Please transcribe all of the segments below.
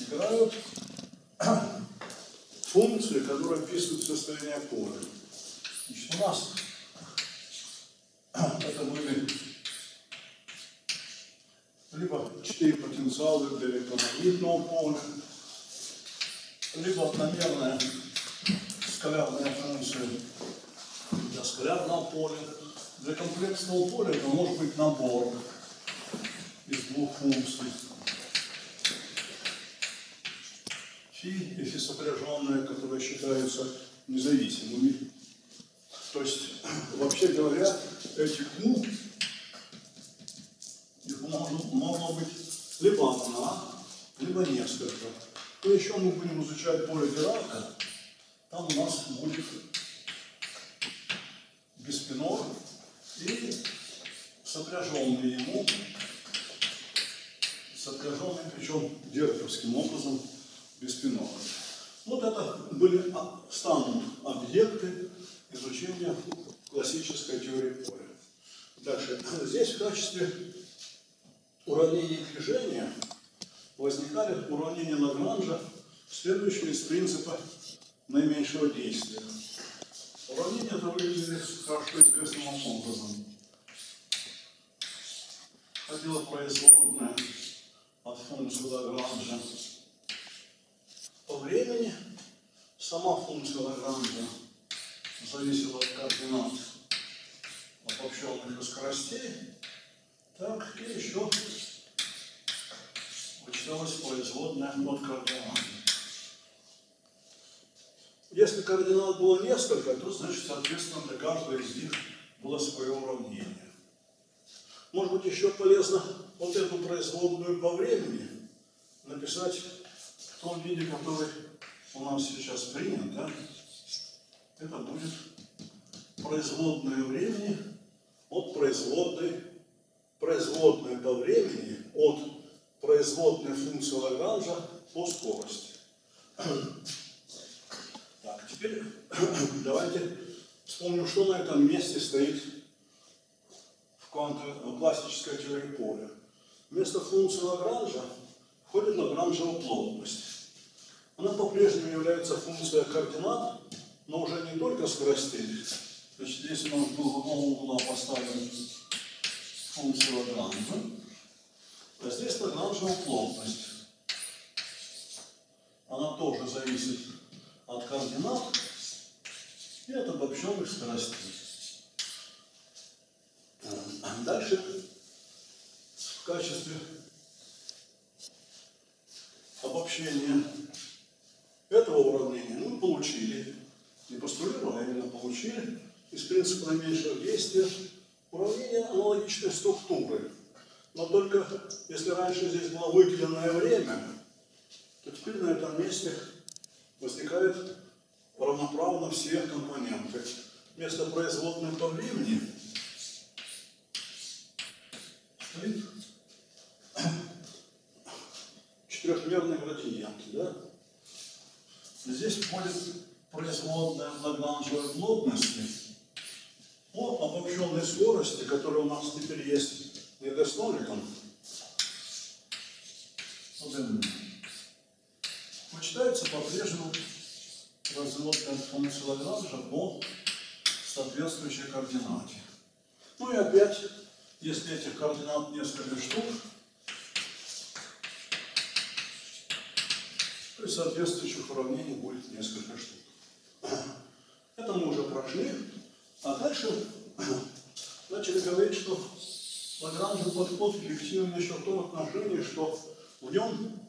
играют функции, которые описывают состояние поля. Значит, у нас это были либо четыре потенциала для электромагнитного поля, либо одномерная скалярная функция для скалярного поля. Для комплексного поля это может быть набор из двух функций. Фи и фи сопряженные, которые считаются независимыми. То есть, вообще говоря, этих ну, их можно, можно быть либо одна, либо несколько. То еще мы будем изучать поле Дирака. Там у нас будет биспинор и сопряженный ему, сопряженный, причем директорским образом, биспинор. Вот это были, станут объекты изучения классической теории поля. Дальше. Здесь в качестве уравнений движения возникали уравнения Лагранжа, следующие из принципа наименьшего действия. Уравнение это выглядит хорошо известным образом. Ходила производная от функции Лагранжа по времени. Сама функция Лагранжа зависела от координат обобщенных скоростей. Так, и еще вычиталась производная от координат. Если координат было несколько, то, значит, соответственно, для каждого из них было свое уравнение. Может быть, еще полезно вот эту производную по времени написать в том виде, который у нас сейчас принят, да? Это будет производное времени от производной, производная по времени от производной функции Лагранжа по скорости. Теперь давайте вспомним, что на этом месте стоит в, в классической теории поля. Вместо функции Лагранжа входит Лагранжева плотность. Она по-прежнему является функцией координат, но уже не только скоростей. Значит, нас был в одном угла поставлен функция Лагранжа, а здесь Лагранжева плотность. Она тоже зависит от координат и от обобщенных скоростей. Дальше в качестве обобщения этого уравнения мы получили, не постулировали, а именно получили из принципа наименьшего действия уравнение аналогичной структуры. Но только если раньше здесь было выделенное время, то теперь на этом месте возникают равноправно все компоненты. Вместо производной по времени стоит четырехмерный градиент. Да? Здесь входит производная Лагранжевой плотности по обобщенной скорости, которая у нас теперь есть недостоликом. Вот Почитается по-прежнему разводка функции Лагранжа по соответствующей координате. Ну и опять, если этих координат несколько штук, и соответствующих уравнений будет несколько штук. Это мы уже прошли. А дальше начали говорить, что Лагранжев подход эффективен еще в том отношении, что в нем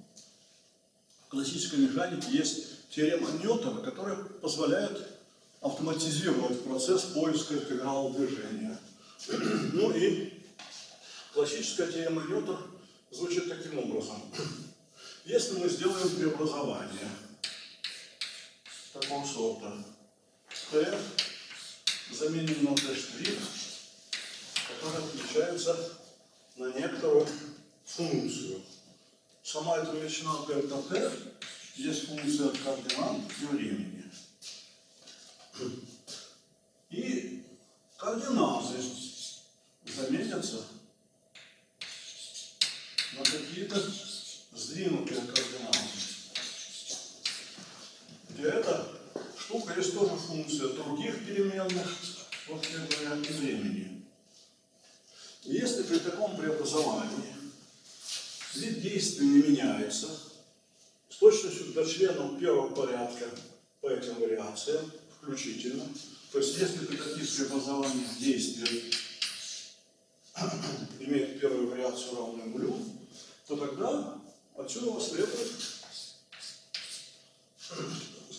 в классической механике есть теорема Ньютона, которая позволяет автоматизировать процесс поиска интеграла движения. Ну и классическая теорема Ньютона звучит таким образом. Если мы сделаем преобразование такого сорта, Т заменим на Т', которая отличается на некоторую функцию – Сама эта величина дельта t есть функция координат и времени. И координаты заметятся на какие-то сдвинутые координаты. И эта штука есть тоже функция других переменных, вот как говоря, и времени. И если при таком преобразовании вид действия не меняется, с точностью до членов первого порядка по этим вариациям включительно, то есть если при таких преобразованиях действия имеет первую вариацию равную нулю, то тогда отсюда следует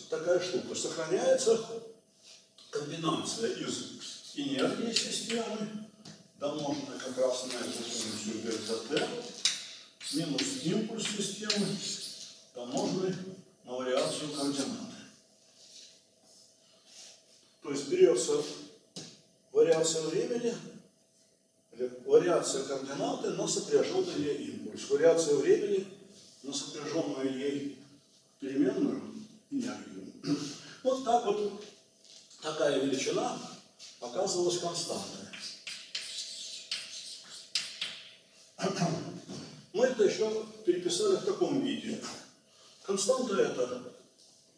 такая штука. Сохраняется комбинация из энергии системы, домноженная как раз на эту функцию дельта t, минус импульс системы, домноженный на вариацию координаты. То есть берется вариация времени, вариация координаты на сопряженный импульс. Вариация времени на сопряженную ей переменную энергию. Вот так вот такая величина оказывалась константой. Мы это еще переписали в таком виде. Константа это,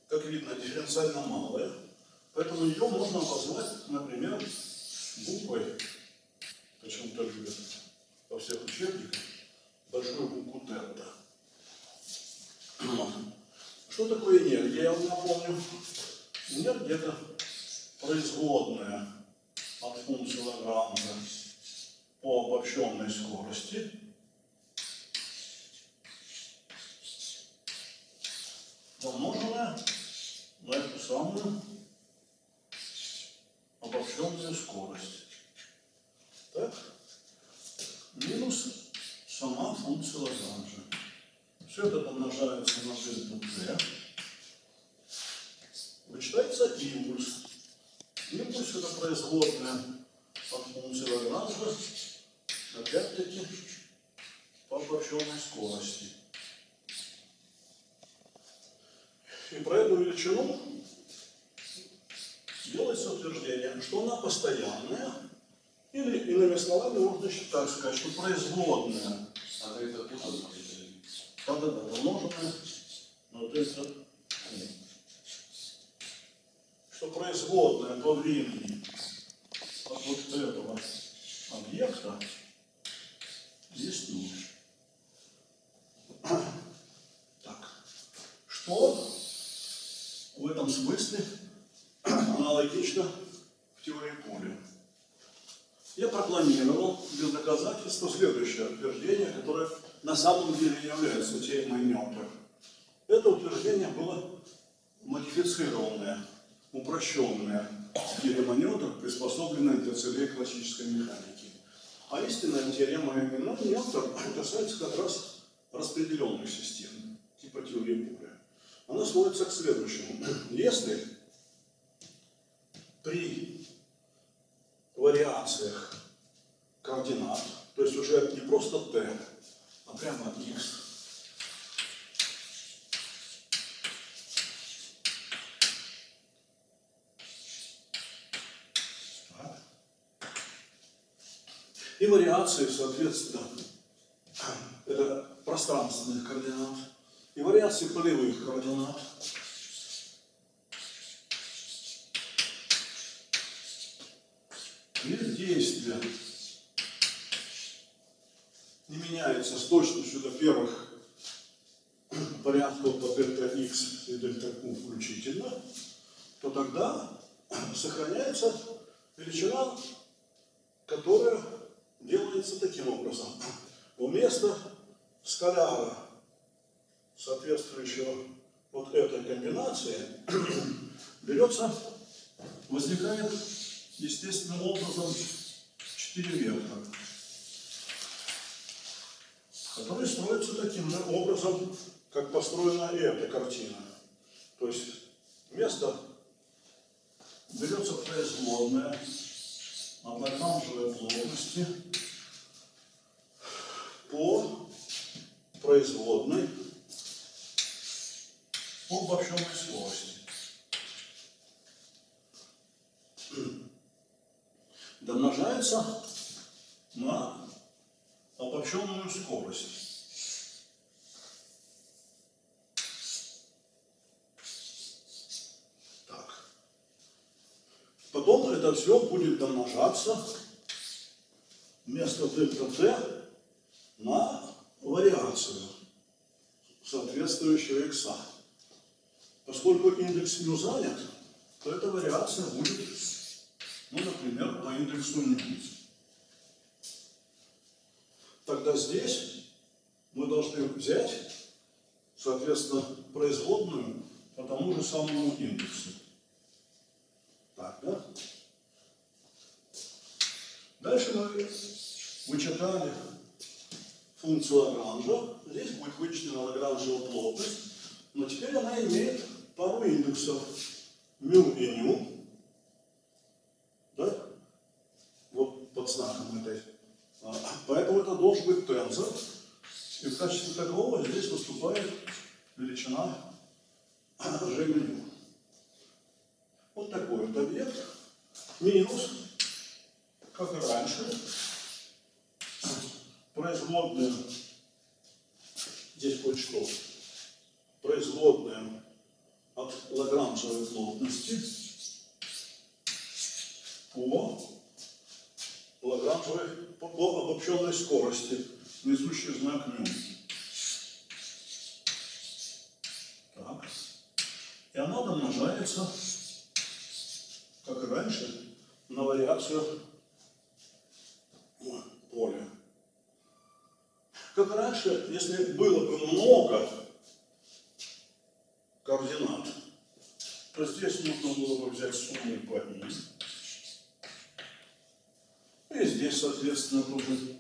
как видно, дифференциально малая, поэтому ее можно обозвать, например, буквой, почему-то любят во всех учебниках, большую букву тета. Что такое энергия, я вам напомню. Энергия это производная от функции Лагранжа по обобщенной скорости помноженная на эту самую обобщенную скорость. Так? Минус сама функция Лагранжа. Все это помножается на дельту t. Вычитается импульс. Импульс это производная от функции Лагранжа, опять-таки, по обобщенной скорости. И про эту величину делается утверждение, что она постоянная, или, иными словами, можно так сказать, что производная А это тут да-да-да, помноженное на дельта t. Что производная по времени от вот этого объекта есть нуль. Так. Что в этом смысле аналогично в теории поля? Я пропланировал без доказательства следующее утверждение, которое на самом деле является теоремой Нёрнберг. Это утверждение было модифицированное, упрощенное теорема Ньютона, приспособленная для целей классической механики. А истинная теорема Ньютона касается как раз распределенных систем, типа теории поля. Она сводится к следующему. Если при вариациях координат, то есть уже не просто t, а прямо x, Так. И вариации, соответственно, это пространственных координат, и вариации полевых координат. Вид действия не меняется с точностью до первых порядков по дельта x и дельта q включительно, то тогда сохраняется величина, которая делается таким образом. Вместо скаляра, соответствующего вот этой комбинации, берется, возникает естественным образом четыре вектора, которые строятся таким образом, как построена и эта картина. То есть вместо берется производная от лагранжевой плотности по производной по обобщенной скорости. Домножается на обобщенную скорость. Так. потом это все будет домножаться вместо дельта t на вариацию соответствующего x. Поскольку индекс μ занят, то эта вариация будет, ну, например, по индексу μ. Тогда здесь мы должны взять, соответственно, производную по тому же самому индексу. Так, да? Дальше мы вычитали функцию Лагранжа. Здесь будет вычислена Лагранжева плотность. Но теперь она имеет пару индексов. Мю и ню. Да? Вот под знаком этой. Это должен быть тензор. И в качестве такового здесь выступает величина g. Вот такой вот объект. Минус, как и раньше, производная, здесь будет что? Производная от лагранжевой плотности по лагранжевой, по, по обобщенной скорости, несущий знак μ. Так. И она домножается, как и раньше, на вариацию поля. Как раньше, если было бы много координат, то здесь нужно было бы взять сумму по ним. И здесь, соответственно, тоже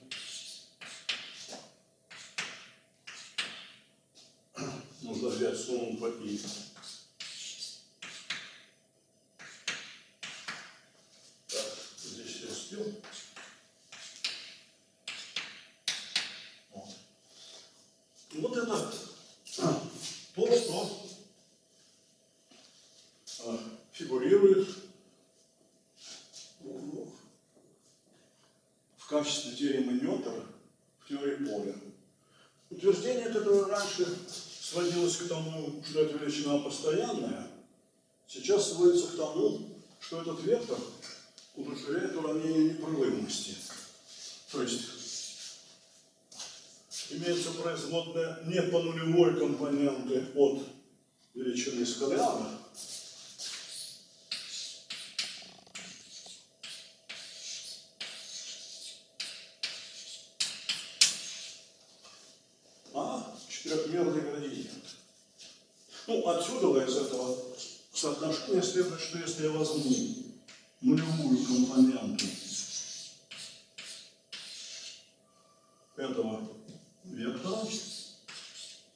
нужно взять сумму по и. качестве теоремы Ньютона в теории поля. Утверждение, которое раньше сводилось к тому, что эта величина постоянная, сейчас сводится к тому, что этот вектор удовлетворяет уравнение непрерывности. То есть имеется производная не по нулевой компоненты от величины скаляра, Ну, отсюда из этого соотношения следует, что если я возьму нулевую компоненту этого вектора,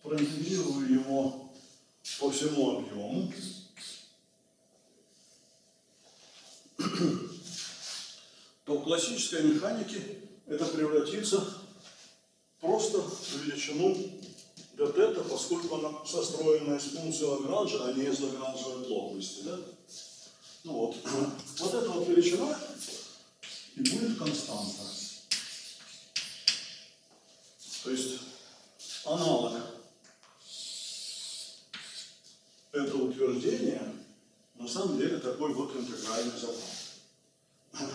проинтегрирую его по всему объему, то в классической механике это превратится просто в величину вот это, поскольку она состроена из функции Лагранжа, а не из Лагранжевой плотности. Да? Ну вот. Вот эта вот величина и будет константа. То есть аналог этого утверждения на самом деле такой вот интегральный закон.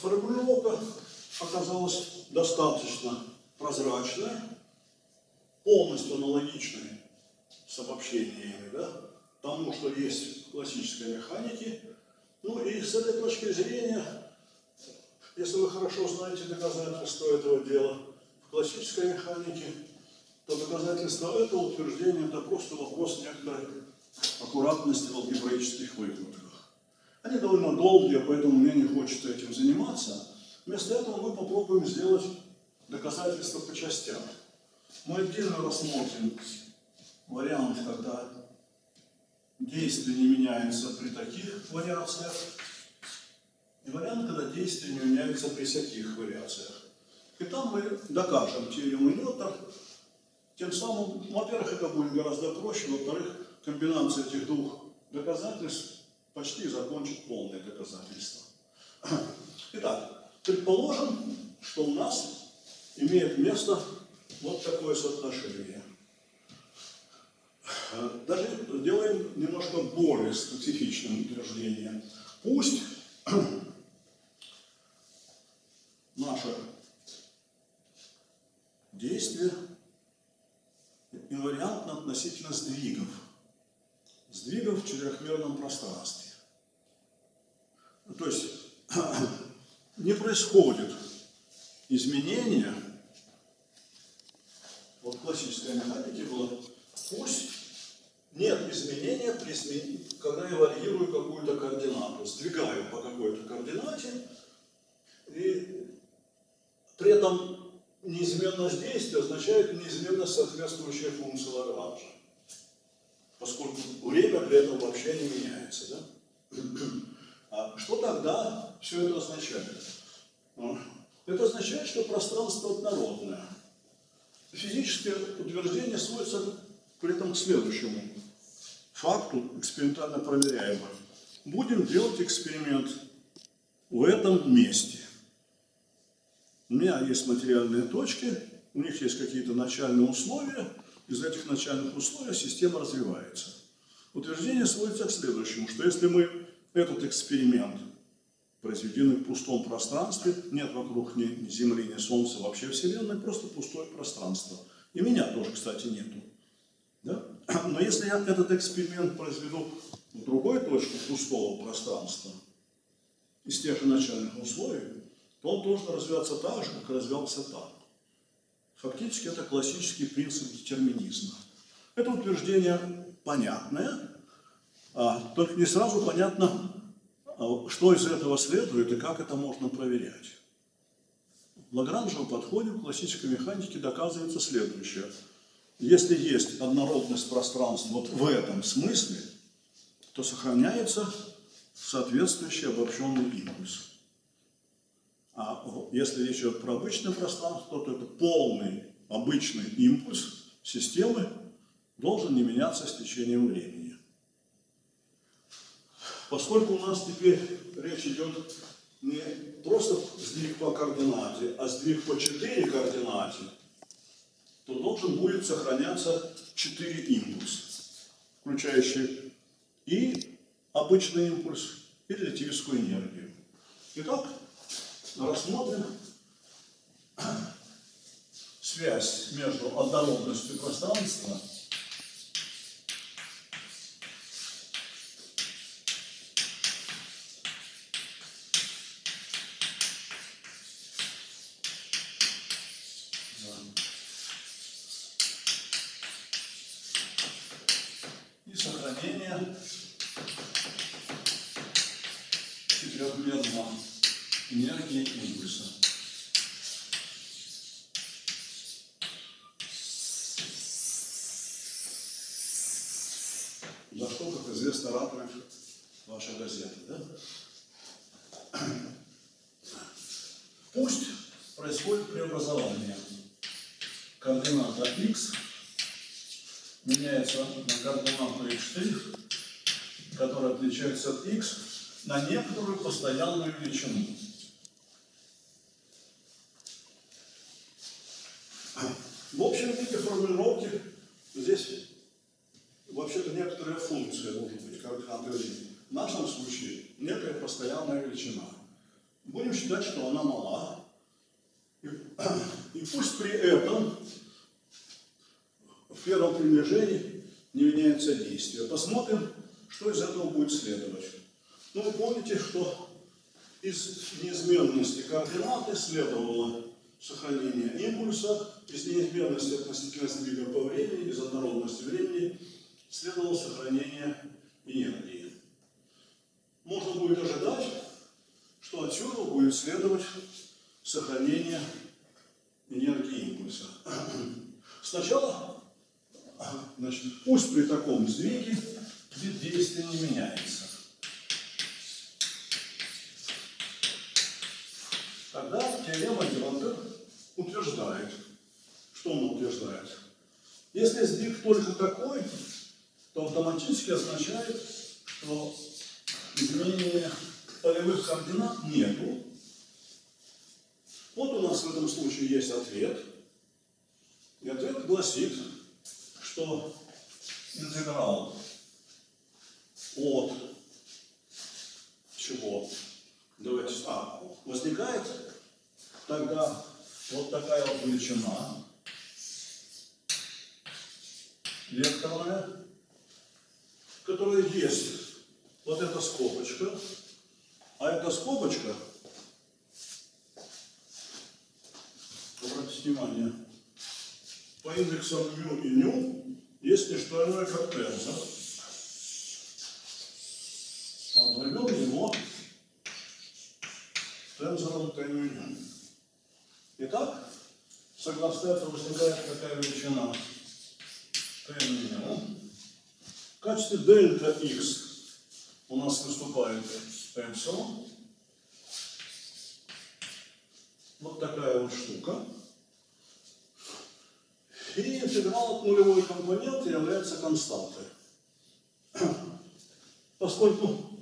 Формулировка оказалась достаточно прозрачная, полностью аналогичная с обобщениями, да, тому, что есть в классической механике. Ну и с этой точки зрения, если вы хорошо знаете доказательства этого дела в классической механике, то доказательство этого утверждения это просто вопрос некоторой аккуратности в алгебраических выкладках. Они довольно долгие, поэтому мне не хочется этим заниматься. Вместо этого мы попробуем сделать доказательства по частям. Мы отдельно рассмотрим вариант, когда действие не меняется при таких вариациях, и вариант, когда действие не меняется при всяких вариациях. И там мы докажем теорему Ньютона, тем самым, во-первых, это будет гораздо проще, во-вторых, комбинация этих двух доказательств почти закончит полное доказательство. Итак, предположим, что у нас имеет место вот такое соотношение. Даже делаем немножко более специфичным утверждением. Пусть наше действие инвариантно относительно сдвигов. Сдвигов в четырехмерном пространстве. То есть не происходит изменения, вот классической механике было, пусть нет изменения, при измен... когда я варьирую какую-то координату, сдвигаю по какой-то координате, и при этом неизменность действия означает неизменность соответствующей функции Лагранжа, поскольку время при этом вообще не меняется. Да? А что тогда все это означает? Ну, это означает, что пространство однородное. Физическое утверждение сводится при этом к следующему факту, экспериментально проверяемому. Будем делать эксперимент в этом месте. У меня есть материальные точки, у них есть какие-то начальные условия, из этих начальных условий система развивается. Утверждение сводится к следующему, что если мы этот эксперимент произведенный в пустом пространстве, нет вокруг ни, Земли, ни Солнца, вообще Вселенной, просто пустое пространство. И меня тоже, кстати, нету. Да? Но если я этот эксперимент произведу в другой точке пустого пространства, из тех же начальных условий, то он должен развиваться так же, как развивался там. Фактически это классический принцип детерминизма. Это утверждение понятное, а только не сразу понятно, что из этого следует и как это можно проверять. В Лагранжевом подходе в классической механике доказывается следующее. Если есть однородность пространства вот в этом смысле, то сохраняется соответствующий обобщенный импульс. А если речь идет про обычное пространство, то это полный обычный импульс системы должен не меняться с течением времени. Поскольку у нас теперь речь идет не просто сдвиг по координате, а сдвиг по 4 координате, то должен будет сохраняться 4 импульса, включающие и обычный импульс, и релятивистскую энергию. Итак, рассмотрим связь между однородностью пространства некоторую постоянную величину. В общем виде формулировки здесь вообще-то некоторая функция может быть координаты времени. В нашем случае некая постоянная величина. Будем считать, что она мала. И пусть при этом в первом приближении не меняется действие. Посмотрим, что из этого будет следовать? Ну, вы помните, что из неизменности координаты следовало сохранение импульса, из неизменности относительно сдвига по времени, из однородности времени следовало сохранение энергии. Можно будет ожидать, что отсюда будет следовать сохранение энергии импульса. Сначала, значит, пусть при таком сдвиге вид действия не меняется. теорема Диротте утверждает, что он утверждает, если сдвиг только такой, то автоматически означает, что изменения полевых координат нету. Вот у нас в этом случае есть ответ. И ответ гласит, что интеграл от чего? Давайте, а, возникает вот такая вот величина векторная, которая есть вот эта скобочка, а эта скобочка, обратите внимание, по индексам μ и ню есть не что иное, как тензор. Назовем его тензором t μ ню. Итак, согласно этому возникает такая величина t минимум. В качестве дельта x у нас выступает эпсилон. Вот такая вот штука. И интеграл от нулевой компоненты является константой. Поскольку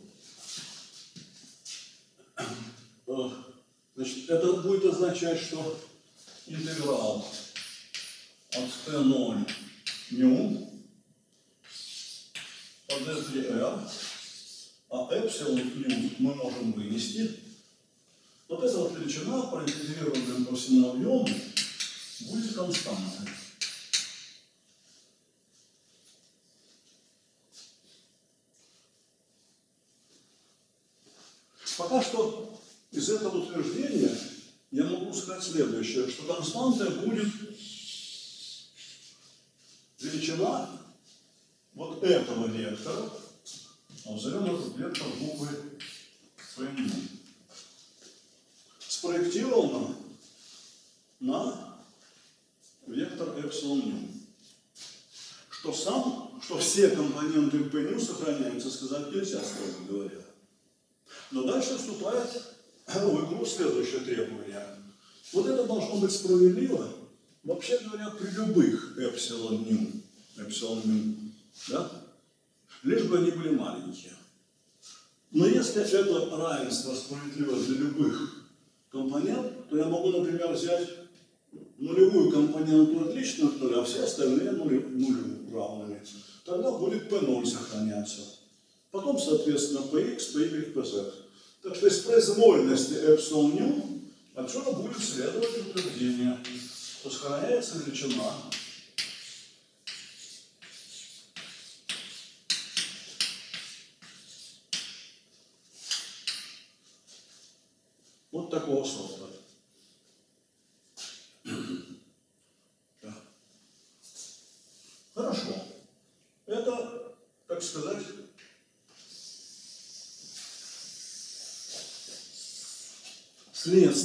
э, значит, это будет означать, что интеграл от t0 μ по d3r, а эпсилон μ мы можем вынести. Вот эта вот величина, проинтегрированная по всему объему, будет константной. Пока что из этого утверждения я могу сказать следующее, что константой будет величина вот этого вектора, а назовем этот вектор буквы P. Спроектировано на вектор эпсилон ню. Что сам, что все компоненты ню сохраняются, сказать нельзя, строго говоря. Но дальше вступает в игру следующее требование. Вот это должно быть справедливо, вообще говоря, при любых эпсилон ню, эпсилон ню, да? лишь бы они были маленькие. Но если это равенство справедливо для любых компонент, то я могу, например, взять нулевую компоненту отлично от нуля, а все остальные нулю, нулю равными. Тогда будет P0 сохраняться. Потом, соответственно, Px, Py, Pz. Так что из произвольности эпсилон ню отсюда будет следовать утверждение, что сохраняется величина вот такого сорта. Да. Хорошо. Это, так сказать,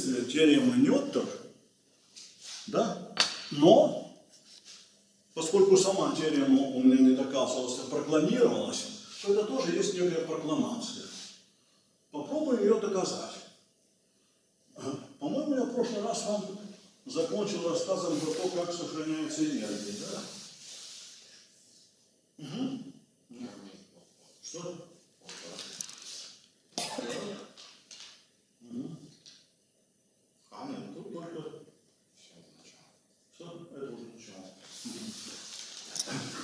теоремы Ньоттер, да? но поскольку сама теорема у меня не доказывалась, а прокламировалась, то это тоже есть некая прокламация. Попробуем ее доказать. По-моему, я в прошлый раз вам закончил рассказом про то, как сохраняется энергия, да? Угу. Что? А, нет, тут только... Все, это уже начало.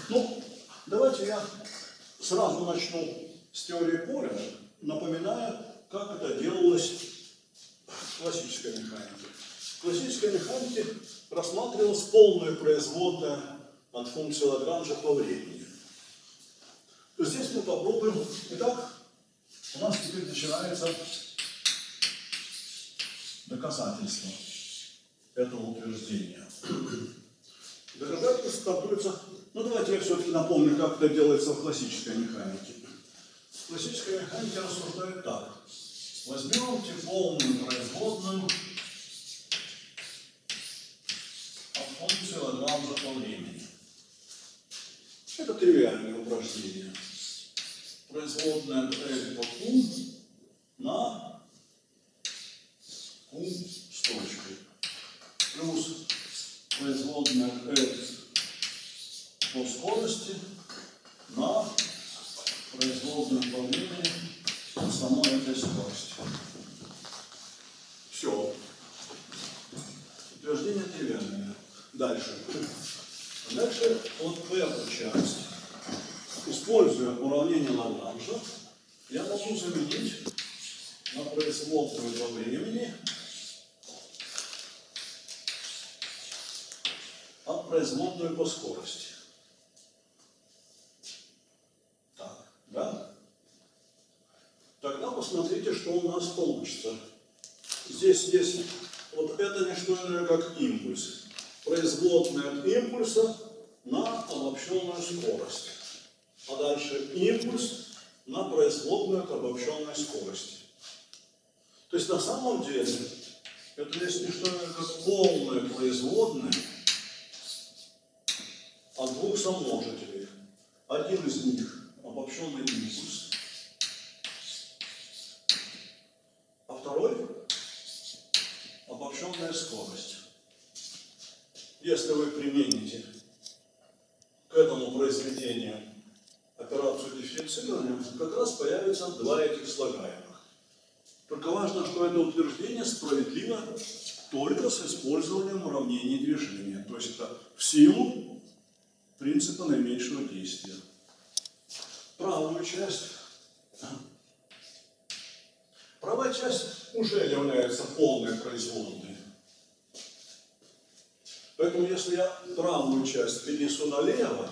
Ну, давайте я сразу начну с теории поля, напоминая, как это делалось в классической механике. В классической механике рассматривалась полная производная от функции Лагранжа по времени. То здесь мы попробуем. Итак, у нас теперь начинается доказательство этого утверждения. Доказательство стартуется... Ну, давайте я все-таки напомню, как это делается в классической механике. В классической механике рассуждают так. Возьмемте полную производную от функции Лагранжа по времени. Это тривиальное упражнение. Производная L по Q на Q с точкой. Плюс производная L по скорости на производную по времени самой этой скорости. Все. Утверждение тривиальное. Дальше. Дальше вот эту часть. Используя уравнение Лагранжа, я могу заменить на производную по времени производную по скорости. Так, да? Тогда посмотрите, что у нас получится. Здесь есть вот это не что иное, как импульс. Производная от импульса на обобщенную скорость. А дальше импульс на производную от обобщенной скорости. То есть на самом деле это есть не что иное, как полное производное от двух саможителей. Один из них обобщенный импульс, а второй обобщенная скорость. Если вы примените к этому произведению операцию дифференцирования, как раз появятся два этих слагаемых. Только важно, что это утверждение справедливо только с использованием уравнений движения. То есть это в силу принципа наименьшего действия. Правую часть. Правая часть уже является полной производной. Поэтому если я правую часть перенесу налево,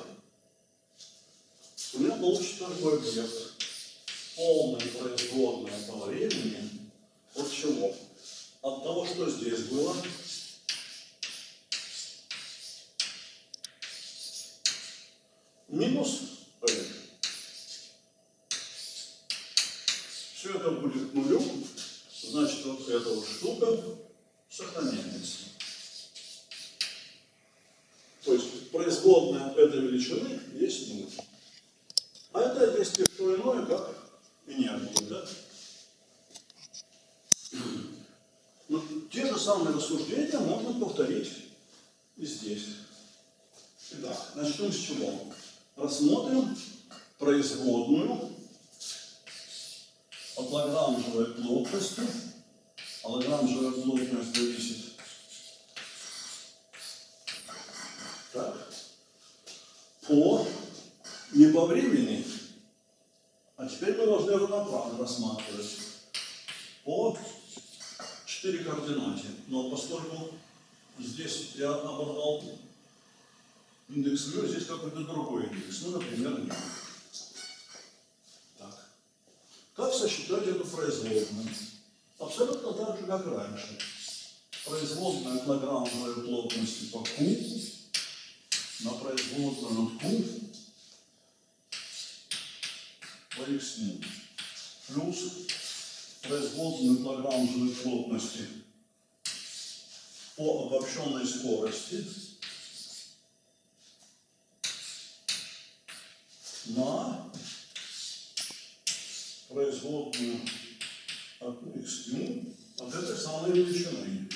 у меня получится такой объект. Полная производная по времени. От чего? От того, что здесь было. Минус P. Все это будет нулем, значит вот эта вот штука сохраняется. Производная этой величины есть нуль. А это есть не что иное, как энергия. Да? Но те же самые рассуждения можно повторить и здесь. Итак, начнем с чего? Рассмотрим производную от лагранжевой плотности. А лагранжевая плотность зависит по не по времени, а теперь мы должны равноправно рассматривать по 4 координате. Но поскольку здесь я оборвал индекс мю, здесь какой-то другой индекс. Ну, например, нет. Так. Как сосчитать эту производную? Абсолютно так же, как раньше. Производная от лагранжевой плотности по Q на производную от Q по x плюс производную лагранжевой плотности по обобщенной скорости на производную от x от этой самой величины.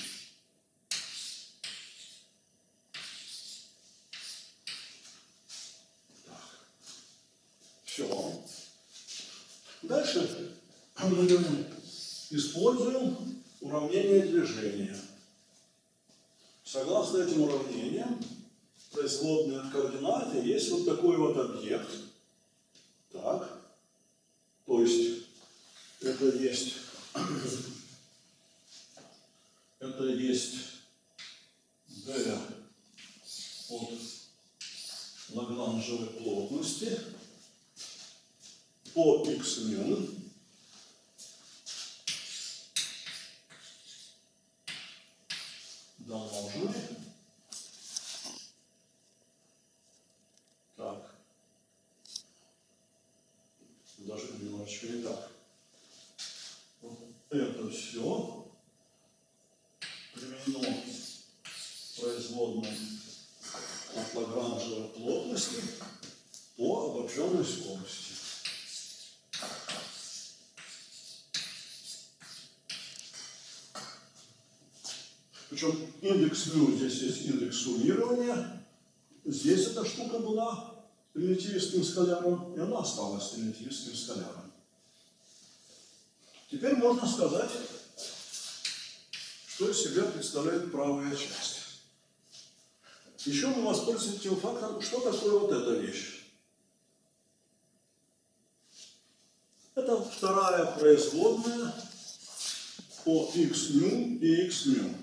Все. Дальше мы говорим, используем уравнение движения. Согласно этим уравнениям, производные от координаты есть вот такой вот объект. Так. То есть это есть это есть d от лагранжевой плотности по x мин домноженный так даже немножечко не так вот это все применено производной от лагранжевой плотности по обобщенной скорости. Причем индекс мю, здесь есть индекс суммирования. Здесь эта штука была примитивистским скаляром, и она осталась примитивистским скаляром. Теперь можно сказать, что из себя представляет правая часть. Еще мы воспользуемся тем фактом, что такое вот эта вещь. Это вторая производная по x μ и x μ.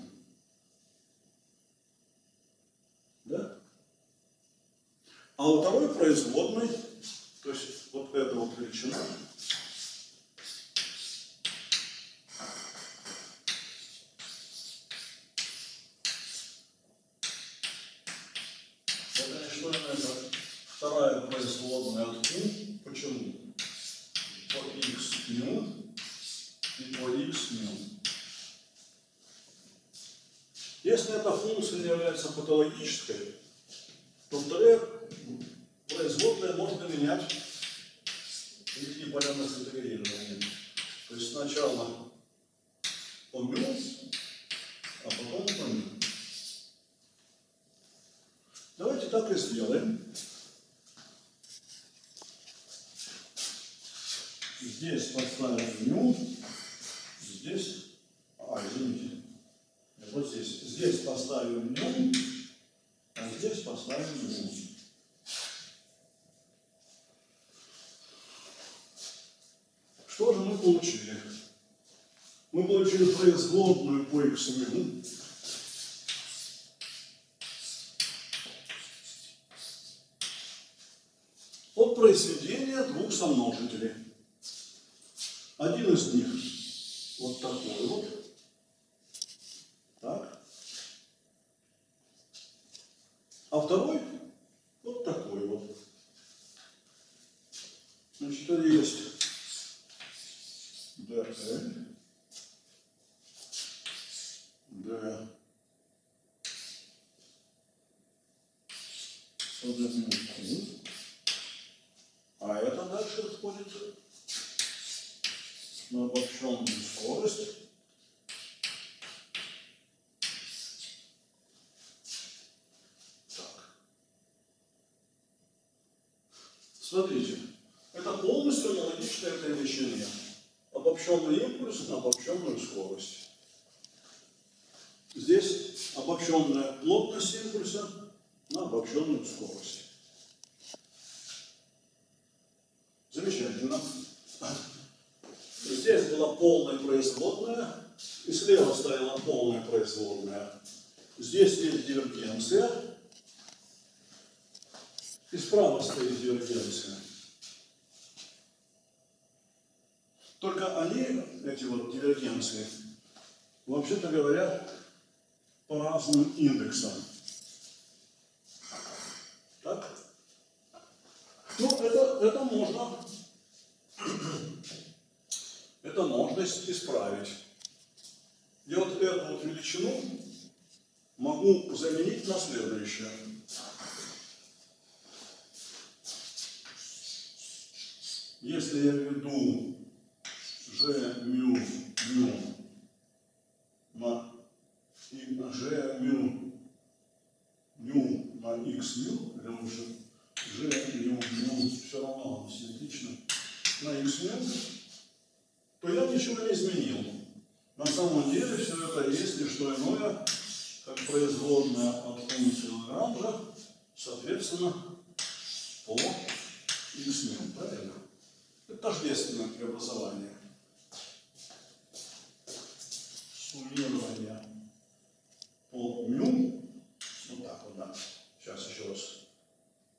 Да? Производной, то есть вот эта вот величина? Вторая производная от u. Почему? По x мю и по x мю. Если эта функция не является патологической, то вторая производная можно менять и порядок интегрирования. То есть сначала по мю, а потом по мю. Давайте так и сделаем. Здесь поставим ню, здесь, а, извините, вот здесь, здесь поставим ню, а здесь поставим ню. Что же мы получили? Получили производную по x мю, от произведения двух сомножителей. Один из них вот такой вот. Так. А второй вот такой вот. Значит, это есть DL, D, подобный Q. А это дальше входит на обобщенную скорость. Так. Смотрите, это полностью аналогично этой величине. Обобщенный импульс на обобщенную скорость. Здесь обобщенная плотность импульса на обобщенную скорость. Замечательно. Здесь была полная производная, и слева стояла полная производная. Здесь есть дивергенция, и справа стоит дивергенция. Только они, эти вот дивергенции, вообще-то говоря, по разным индексам. Так? Ну, это, это можно, это можно исправить. Я вот эту вот величину могу заменить на следующее. Если я введу g мю на и g мю мю на x мю, или лучше g мю мю, все равно симметрично, на x мю, то я ничего не изменил. На самом деле все это есть не что иное, как производная от функции Лагранжа, соответственно, по x мю, правильно? Это тождественное преобразование. Суммирование по мю, вот так вот, да, сейчас еще раз,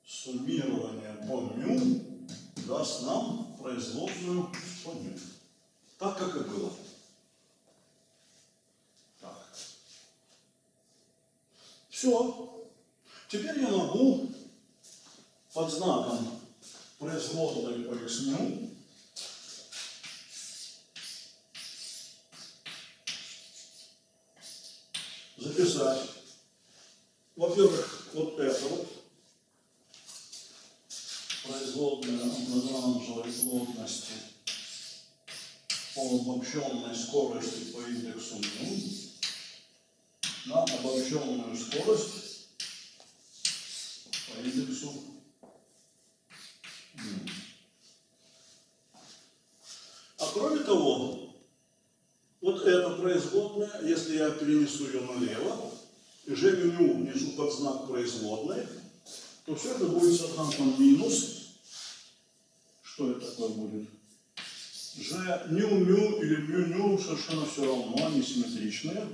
суммирование по мю даст нам производную по мю. Так, как и было. Так. Все. Теперь я могу под знаком производной по x мю записать, во-первых, вот это вот, производная плотности по обобщенной скорости по индексу мю на обобщенную скорость по индексу мю. А кроме того, вот эта производная, если я перенесу ее налево, и g мю внесу под знак производной, то все это будет с знаком минус. Что это такое будет? G ню мю или мю ню совершенно все равно, они симметричные.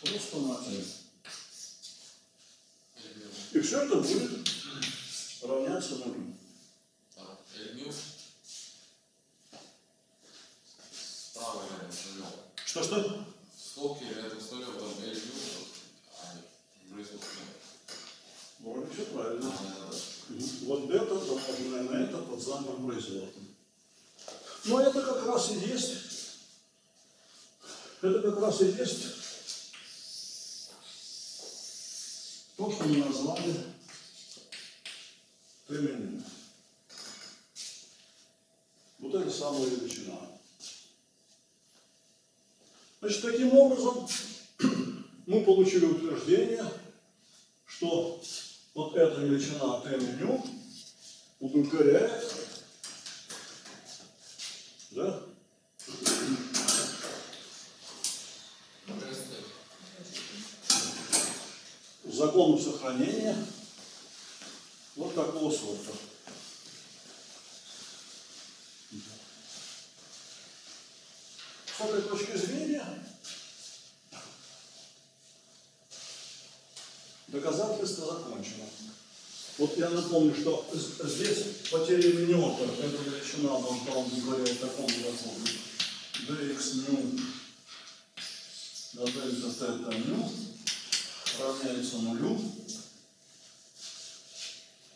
Просто на И все это будет равняться нулю. Так, Эльмю. Справа рядом с нулем. Что-что? Скобки рядом с нулем, там Эльмю, а производ нуль. Вроде все правильно. Вот это помноженное на это под знаменем производным. Но это как раз и есть, это как раз и есть то, что мы назвали Т-меню. Вот это самая величина. Значит, таким образом мы получили утверждение, что вот эта величина Т-меню удовлетворяет да, закону сохранения вот такого сорта. С этой точки зрения доказательство закончено. Вот я напомню, что здесь потеря минета, эта величина должна удовлетворять такому закону. dx ню на дельта тета ню равняется нулю.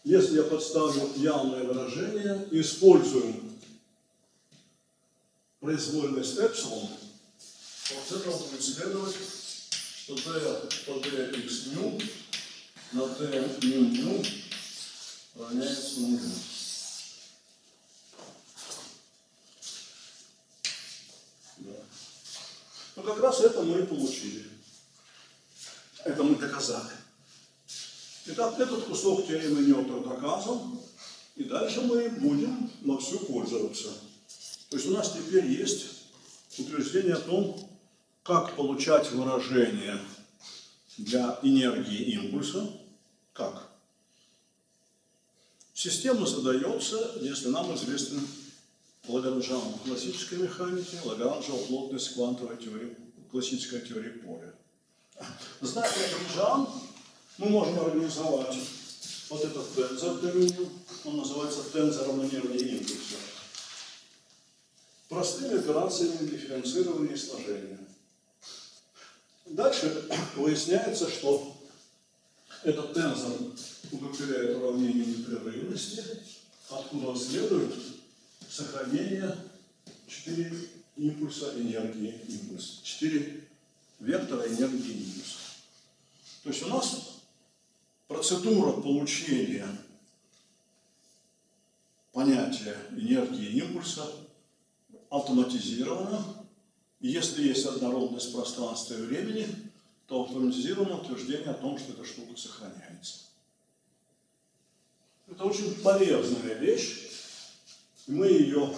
Если я подставлю явное выражение, использую произвольность эпсилон, то от этого будет следовать, что d по dx ню на d ню ню равняется нулю. Да. Ну, как раз это мы и получили. Это мы доказали. Итак, этот кусок теоремы Ньютона доказан, и дальше мы будем вовсю пользоваться. То есть у нас теперь есть утверждение о том, как получать выражение для энергии импульса. Как? Система задается, если нам известен Лагранжан в классической механике, Лагранжева плотность квантовой теории, классической теории поля. Зная Лагранжан, мы можем организовать вот этот тензор Т-меню, он называется тензором энергии импульса. Простыми операциями дифференцирования и сложения. Дальше выясняется, что этот тензор удовлетворяет уравнению непрерывности, откуда следует сохранение 4 импульса энергии импульса, 4 вектора энергии импульса. То есть у нас процедура получения понятия энергии импульса автоматизирована. Если есть однородность пространства и времени, то автоматизировано утверждение о том, что эта штука сохраняется. Это очень полезная вещь, и мы ее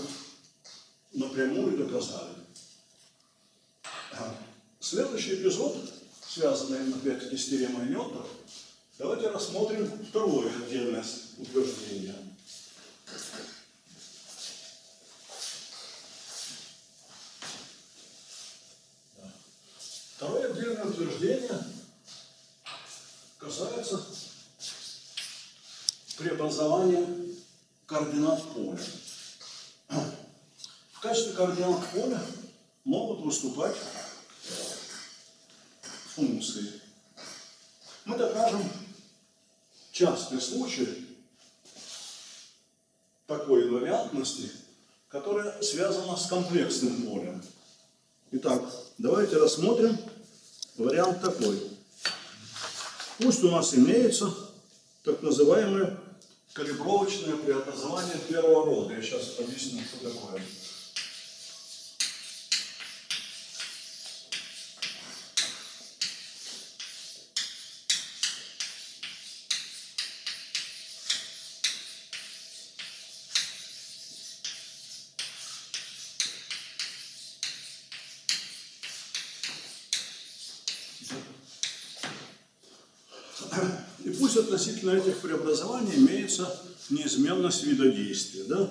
напрямую доказали. Следующий эпизод, связанный опять-таки с теоремой Ньютона, давайте рассмотрим второе отдельное утверждение. Второе отдельное утверждение касается преобразования координат поля. В качестве координат поля могут выступать функции. Мы докажем частный случай такой инвариантности, которая связана с комплексным полем. Итак, давайте рассмотрим вариант такой. Пусть у нас имеется так называемое калибровочное преобразование первого рода. Я сейчас объясню, что такое. И пусть относительно этих преобразований имеется неизменность вида действия. Да?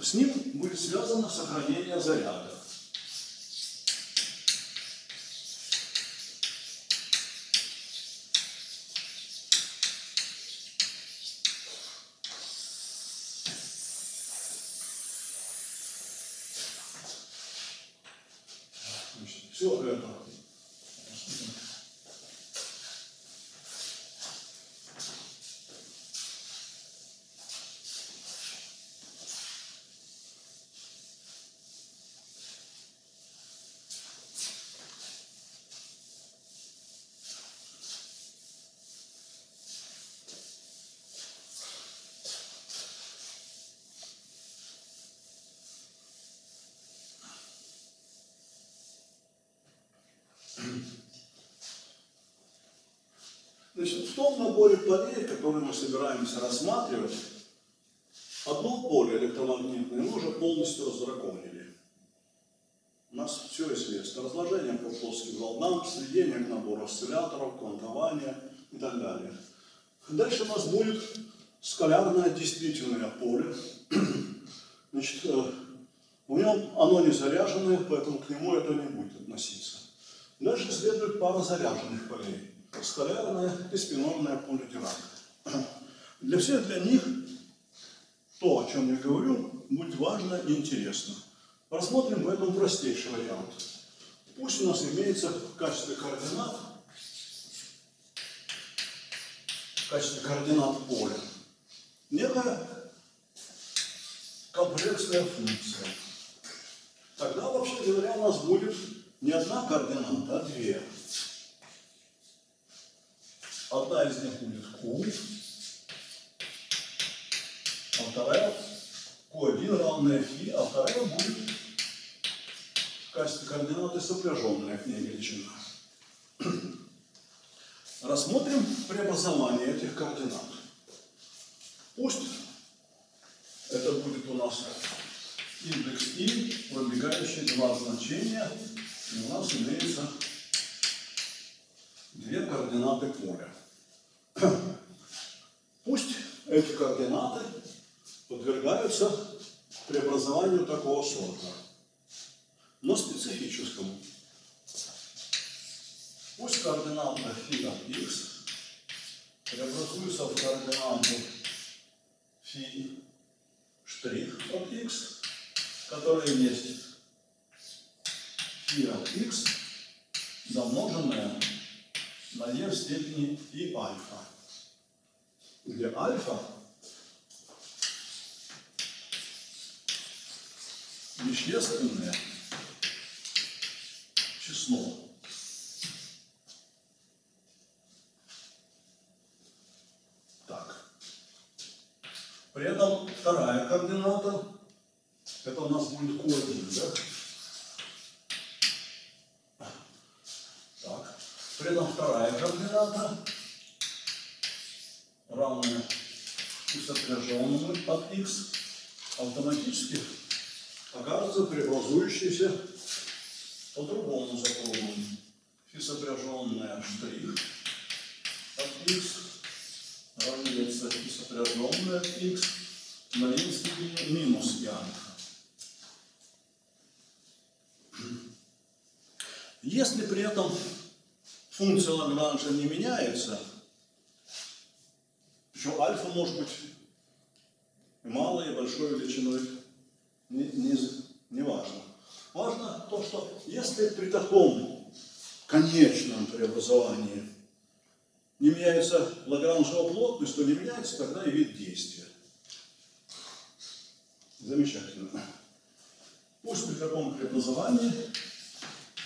С ним будет связано сохранение заряда. все это. Значит, в том наборе полей, который мы собираемся рассматривать, одно поле электромагнитное мы уже полностью раздраконили. У нас все известно. Разложение по плоским волнам, сведение к набору осцилляторов, квантование и так далее. Дальше у нас будет скалярное действительное поле. Значит, э, в нем оно не заряженное, поэтому к нему это не будет относиться. Дальше следует пара заряженных полей скалярное и спинорное поле Дирака. Для всех для них то, о чем я говорю, будет важно и интересно. Рассмотрим в этом простейший вариант. Пусть у нас имеется в качестве координат, в качестве координат поля, некая комплексная функция. Тогда, вообще говоря, у нас будет не одна координата, а две. Одна из них будет Q, а вторая Q1 равная φ, а вторая будет в качестве координаты сопряженная к ней величина. Рассмотрим преобразование этих координат. Пусть это будет у нас индекс i, пробегающий два значения, и у нас имеется две координаты поля. Пусть эти координаты подвергаются преобразованию такого сорта, но специфическому. Пусть координата φ от x преобразуется в координату φ штрих от x, которая есть φ от x, замноженная на e в степени и альфа, где альфа вещественное число. Так. При этом вторая координата, это у нас будет Q1, да? При этом вторая координата равная сопряженному от x автоматически окажется преобразующейся по другому закону. Фи сопряженная штрих от x равняется фи сопряженная от x на n минус и альфа. Если при этом функция Лагранжа не меняется, причем альфа может быть малой и большой величиной, не, не, не важно. Важно то, что если при таком конечном преобразовании не меняется Лагранжева плотность, то не меняется тогда и вид действия. Замечательно. Пусть при таком преобразовании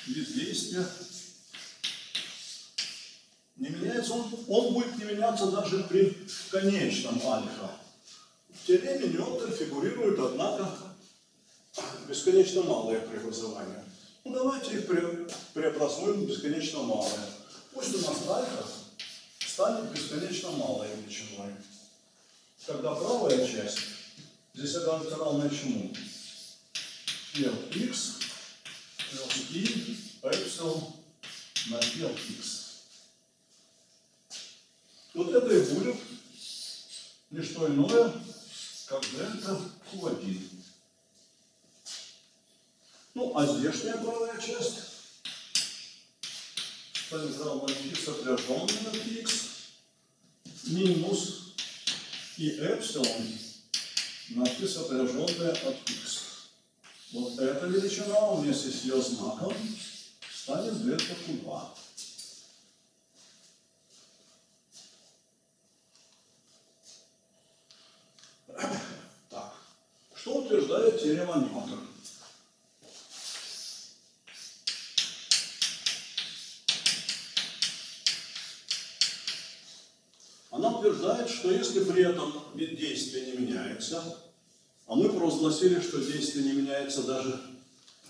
вид действия не меняется, он, он будет не меняться даже при конечном альфа. В теореме Ньютон фигурирует, однако, бесконечно малое преобразование. Ну, давайте их пре преобразуем бесконечно малое. Пусть у нас альфа станет бесконечно малой величиной. Тогда правая часть здесь окажется равна чему? Фи x плюс и эпсилон на фи x. Вот это и будет не что иное, как дельта Q1. Ну, а здешняя правая часть станет равна фи сопряженной на x минус и эпсилон на фи сопряженная от x. Вот эта величина вместе с ее знаком станет дельта Q2. Так, теорема Ньютона? Она утверждает, что если при этом вид действия не меняется, а мы провозгласили, что действие не меняется даже,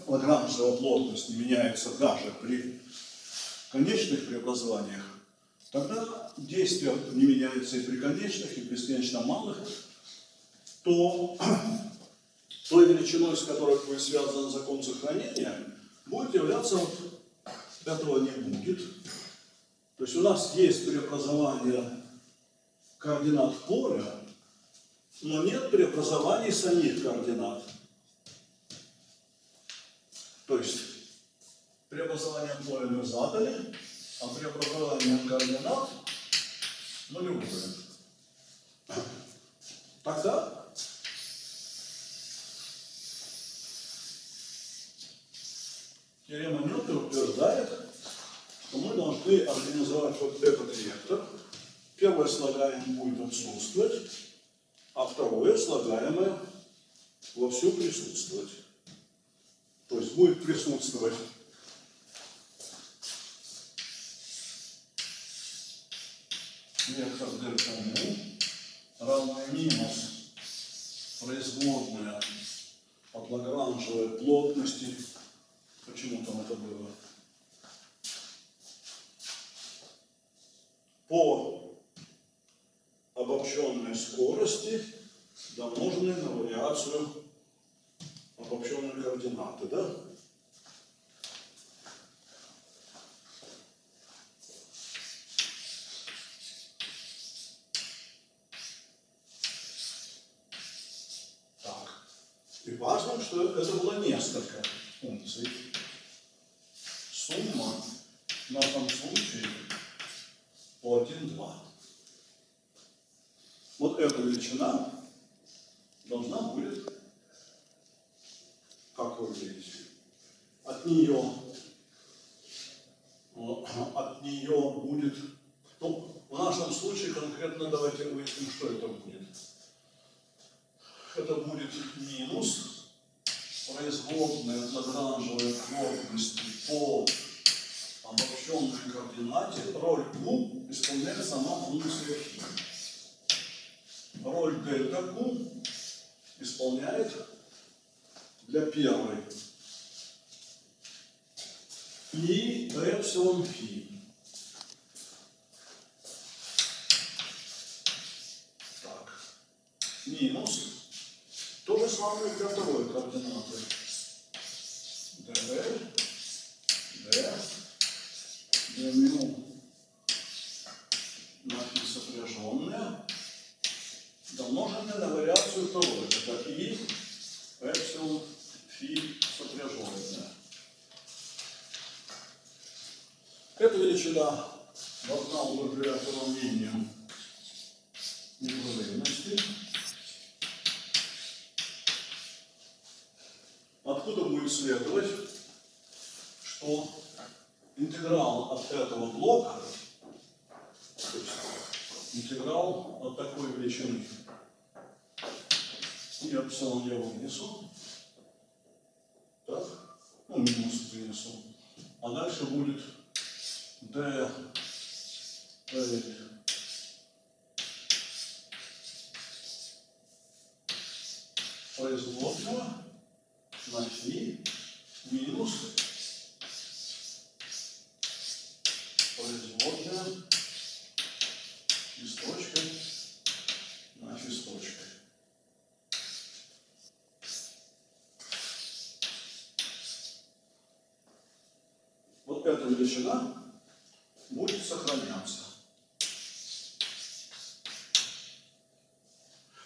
лагранжева плотность не меняется даже при конечных преобразованиях, тогда действие не меняется и при конечных, и бесконечно малых, то той величиной, с которой будет связан закон сохранения, будет являться этого не будет. То есть у нас есть преобразование координат поля, но нет преобразований самих координат. То есть преобразование поля мы задали, а преобразование координат нулевое. Тогда теорема Ньютона утверждает, что мы должны организовать вот этот вектор. Первое слагаемое будет отсутствовать, а второе слагаемое вовсю присутствовать. То есть будет присутствовать вектор дельта му равный минус производная от лагранжевой плотности. Почему там это было? По обобщенной скорости, домноженной на вариацию обобщенной координаты, да? Так. И важно, что это было несколько функций. Интеграл от такой величины я эпсилон я вынесу. Так, ну, минус вынесу. А дальше будет d L производного на фи минус производная листочкой на листочкой. Вот эта величина будет сохраняться.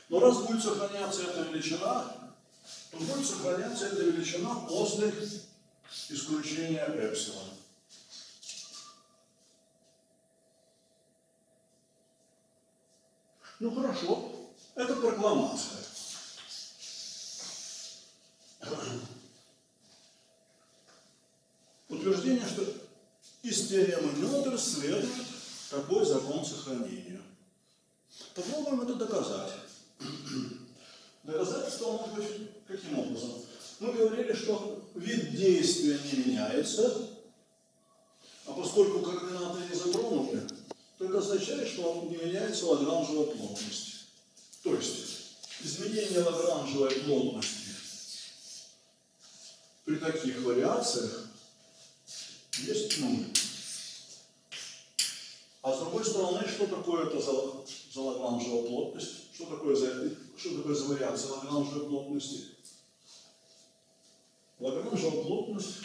Но раз будет сохраняться эта величина, то будет сохраняться эта величина после исключения эпсилона. Ну хорошо, это прокламация. Утверждение, что теоремы Ньютона следует такой закон сохранения. Попробуем это доказать. Доказательство может быть каким образом? Мы говорили, что вид действия не меняется, а поскольку координаты не затронуты, то это означает, что не меняется лагранжевая плотность. То есть изменение лагранжевой плотности при таких вариациях есть нуль. А с другой стороны, что такое это за, за плотность? Что такое за, что такое за вариация лагранжевой плотности? Лагранжевая плотность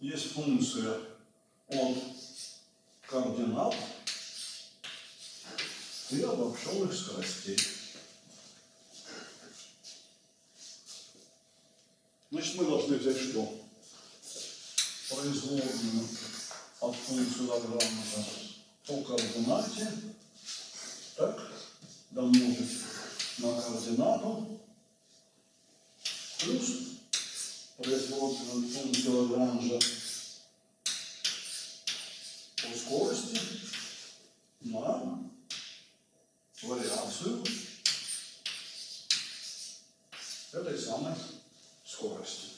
есть функция от координат и обобщенных скоростей. Значит, мы должны взять что? Производную от функции Лагранжа по координате, так, домножить на координату, плюс производную функцию Лагранжа по скорости на вариацию этой самой скорости.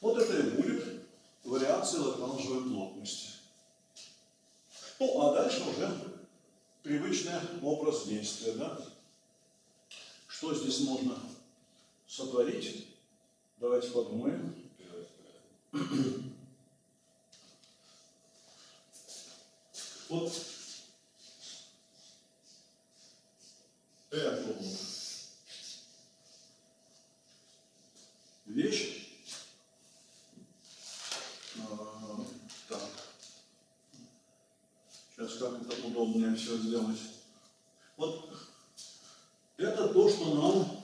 Вот это и будет вариация лагранжевой плотности. Ну, а дальше уже привычный образ действия, да? Что здесь можно сотворить? Давайте подумаем. Вот эту вещь. А, так. Сейчас как это удобнее все сделать. Вот это то, что нам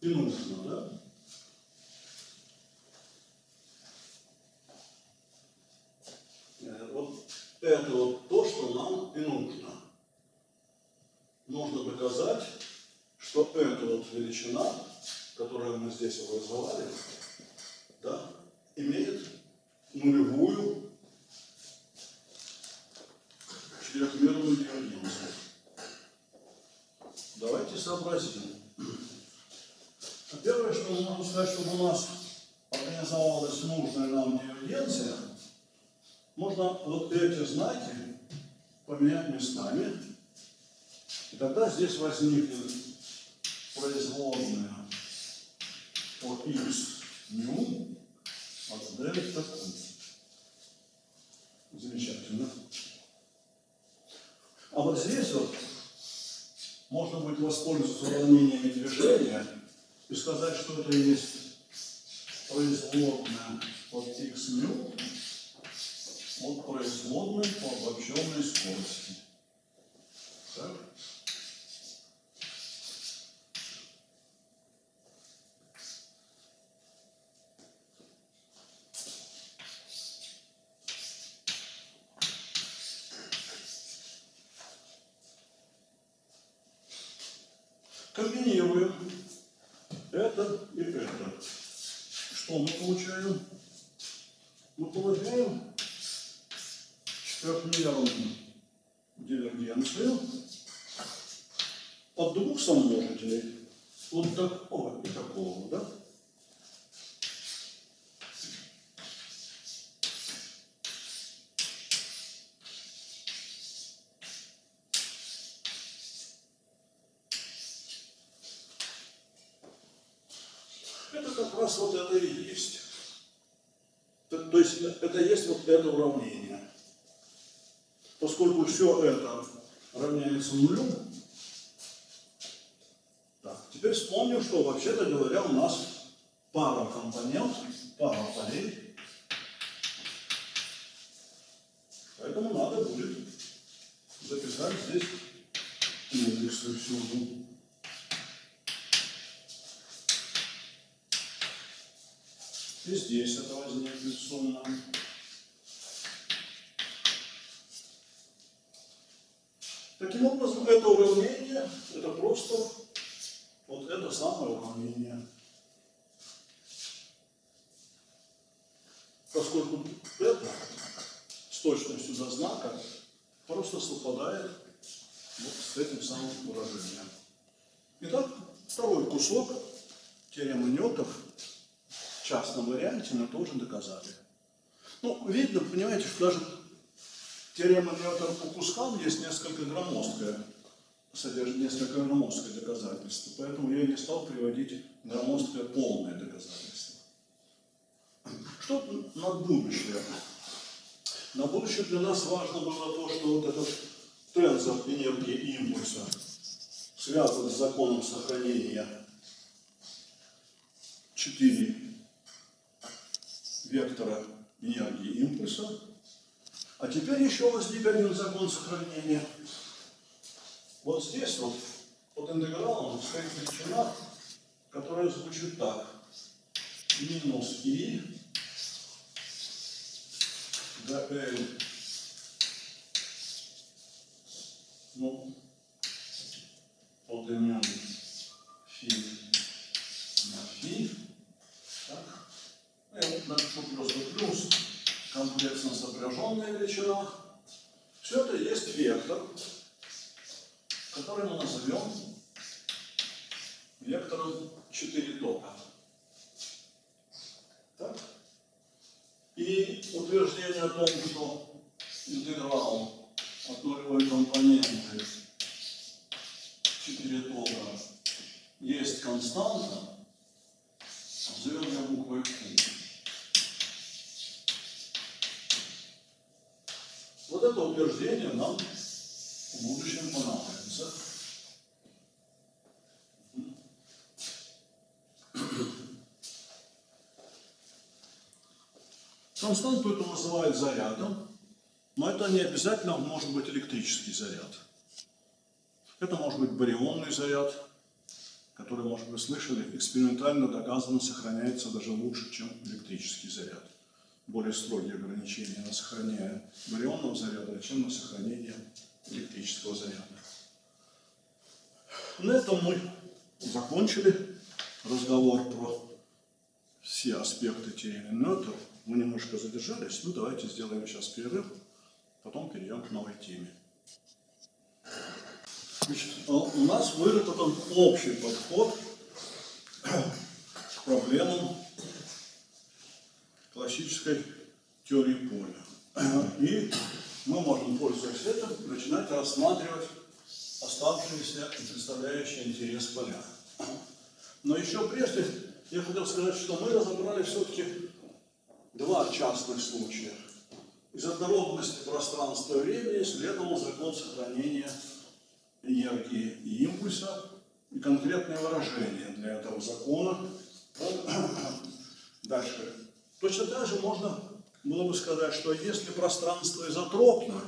и нужно, да? Э, Вот это вот то, что нам и нужно. Нужно доказать, что эта вот величина, которую мы здесь образовали, да, имеет нулевую четырехмерную дивергенцию. Давайте сообразим. Первое, что мы можем сказать, чтобы у нас организовалась нужная нам дивергенция, можно вот эти знаки поменять местами. И тогда здесь возникнет производная от x ню от дельта q. Замечательно. А вот здесь вот можно будет воспользоваться уравнениями движения и сказать, что это есть производная от x ню от производной по обобщенной скорости. Так? Комбинируем это и это. Что мы получаем? Мы получаем четырехмерную дивергенцию от двух сомножителей. Вот такого и такого, да? Это как раз вот это и есть. То, то есть это уравнение. Поскольку все это равняется нулю, так, теперь вспомним, что вообще-то говоря у нас пара компонент, пара полей. Поэтому надо будет записать здесь индексы всюду. И здесь это возникнет сумма. Таким образом, это уравнение, это просто вот это самое уравнение. Поскольку это с знака просто совпадает вот с этим самым выражением. Итак, второй кусок теоремы Ньютов в частном варианте мы тоже доказали. Ну, видно, понимаете, что даже теорема Ньютона по кускам есть несколько громоздкая, содержит несколько громоздкое доказательство, поэтому я не стал приводить громоздкое полное доказательство. Что на будущее? На будущее для нас важно было то, что вот этот тензор энергии импульса связан с законом сохранения 4 вектора энергии импульса. А теперь еще возник один закон сохранения. Вот здесь вот под интегралом стоит величина, которая звучит так. Минус и до L. Ну, поднимем фи на фи. Так. Я напишу просто плюс комплексно сопряженная величина. Все это есть вектор, который мы назовем вектором 4 тока. Так? И утверждение о том, что интеграл от нулевой компоненты 4 тока есть константа, назовем ее буквой Q. Вот это утверждение нам в будущем понадобится. Константу это называют зарядом, но это не обязательно может быть электрический заряд. Это может быть барионный заряд, который, может быть, слышали, экспериментально доказано сохраняется даже лучше, чем электрический заряд. Более строгие ограничения на сохранение барионного заряда, чем на сохранение электрического заряда. На этом мы закончили разговор про все аспекты теории Ньютона. Мы немножко задержались, ну давайте сделаем сейчас перерыв, потом перейдем к новой теме. Значит, а у нас выработан общий подход к проблемам классической теории поля. И мы можем, пользуясь этим, начинать рассматривать оставшиеся и представляющие интерес поля. Но еще прежде я хотел сказать, что мы разобрали все-таки два частных случая. Из однородности пространства и времени следовал закон сохранения энергии и импульса и конкретное выражение для этого закона. Дальше. Точно так же можно было бы сказать, что если пространство изотропно,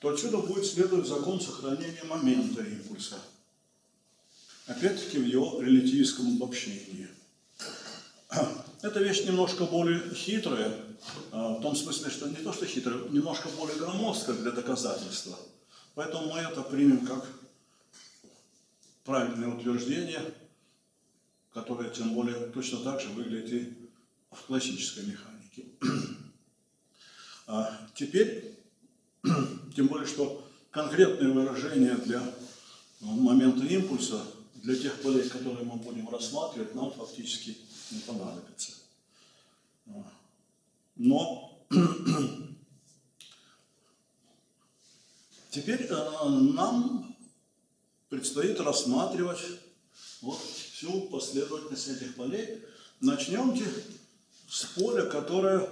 то отсюда будет следовать закон сохранения момента импульса. Опять-таки в его релятивистском обобщении. Эта вещь немножко более хитрая, а, в том смысле, что не то, что хитрая, немножко более громоздкая для доказательства. Поэтому мы это примем как правильное утверждение, которое тем более точно так же выглядит и в классической механике. А теперь, тем более, что конкретное выражение для момента импульса, для тех полей, которые мы будем рассматривать, нам фактически не понадобится. Но теперь э, нам предстоит рассматривать вот всю последовательность этих полей. Начнемте с поля, которое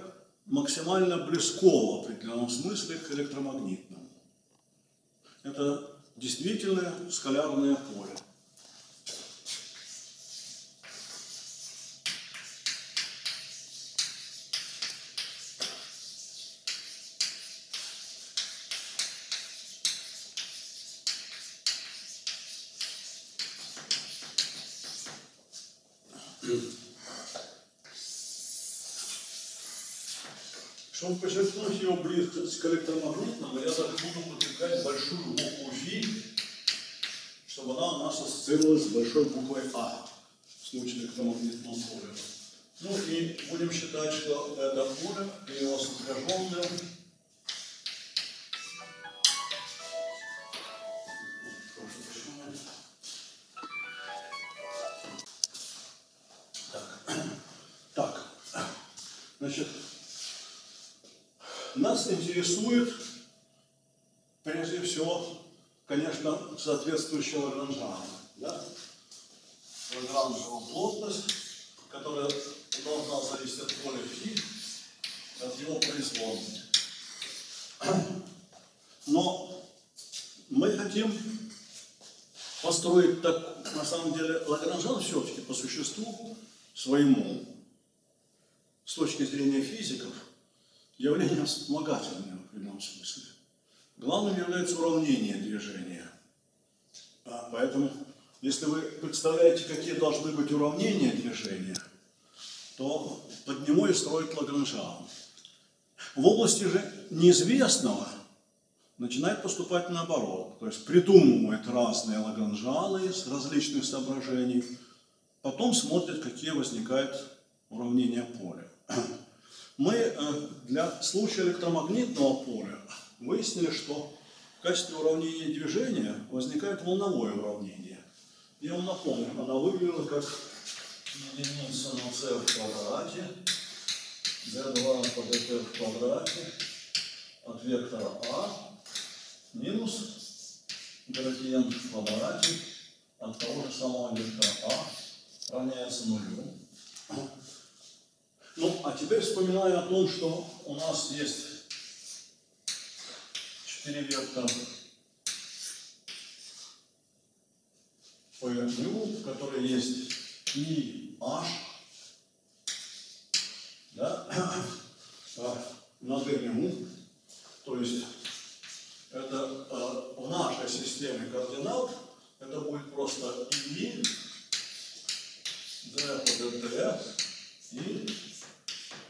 максимально близко в определенном смысле к электромагнитному. Это действительное скалярное поле. Чтобы подчеркнуть близкость к электромагнитному, я даже буду подвигать большую букву Фи, чтобы она у нас ассоциировалась с большой буквой А в случае электромагнитного поля. Ну и будем считать, что это поле и интересует прежде всего, конечно, соответствующая Лагранжана. Да? Лагранжева плотность, которая должна зависеть от поля φ, от его производной. Но мы хотим построить так, на самом деле, Лагранжан все-таки по существу своему, с точки зрения физиков, явление вспомогательное в прямом смысле. Главным является уравнение движения. А, поэтому, если вы представляете, какие должны быть уравнения движения, то под него и строит Лагранжан. В области же неизвестного начинает поступать наоборот. То есть придумывает разные лагранжаны из различных соображений, потом смотрит, какие возникают уравнения поля. Мы э, для случая электромагнитного поля выяснили, что в качестве уравнения движения возникает волновое уравнение. Я вам напомню, она выглядела как единица на c в квадрате, d2 по dt в квадрате от вектора А минус градиент в квадрате от того же самого вектора А равняется нулю. Ну, а теперь вспоминая о том, что у нас есть четыре вектора по в которой есть и h, да, на длину, то есть это э, в нашей системе координат, это будет просто и, d по dt и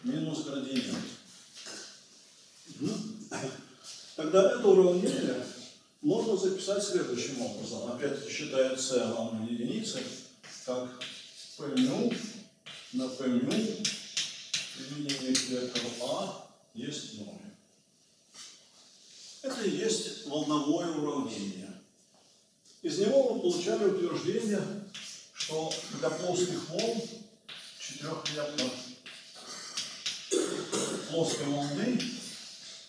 минус градиент. Тогда это уравнение можно записать следующим образом. Опять-таки считая c равно единице, как p мю на p мю применение к вектору А есть 0. Это и есть волновое уравнение. Из него мы получали утверждение, что для плоских волн четырехвектор плоской волны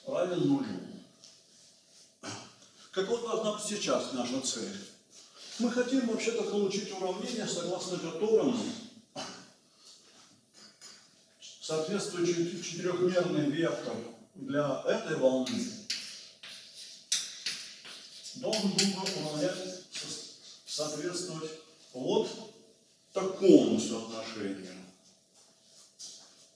равен нулю. Какой должна быть сейчас наша цель? Мы хотим вообще-то получить уравнение, согласно которому соответствующий четырехмерный вектор для этой волны должен был бы уравнять, соответствовать вот такому соотношению.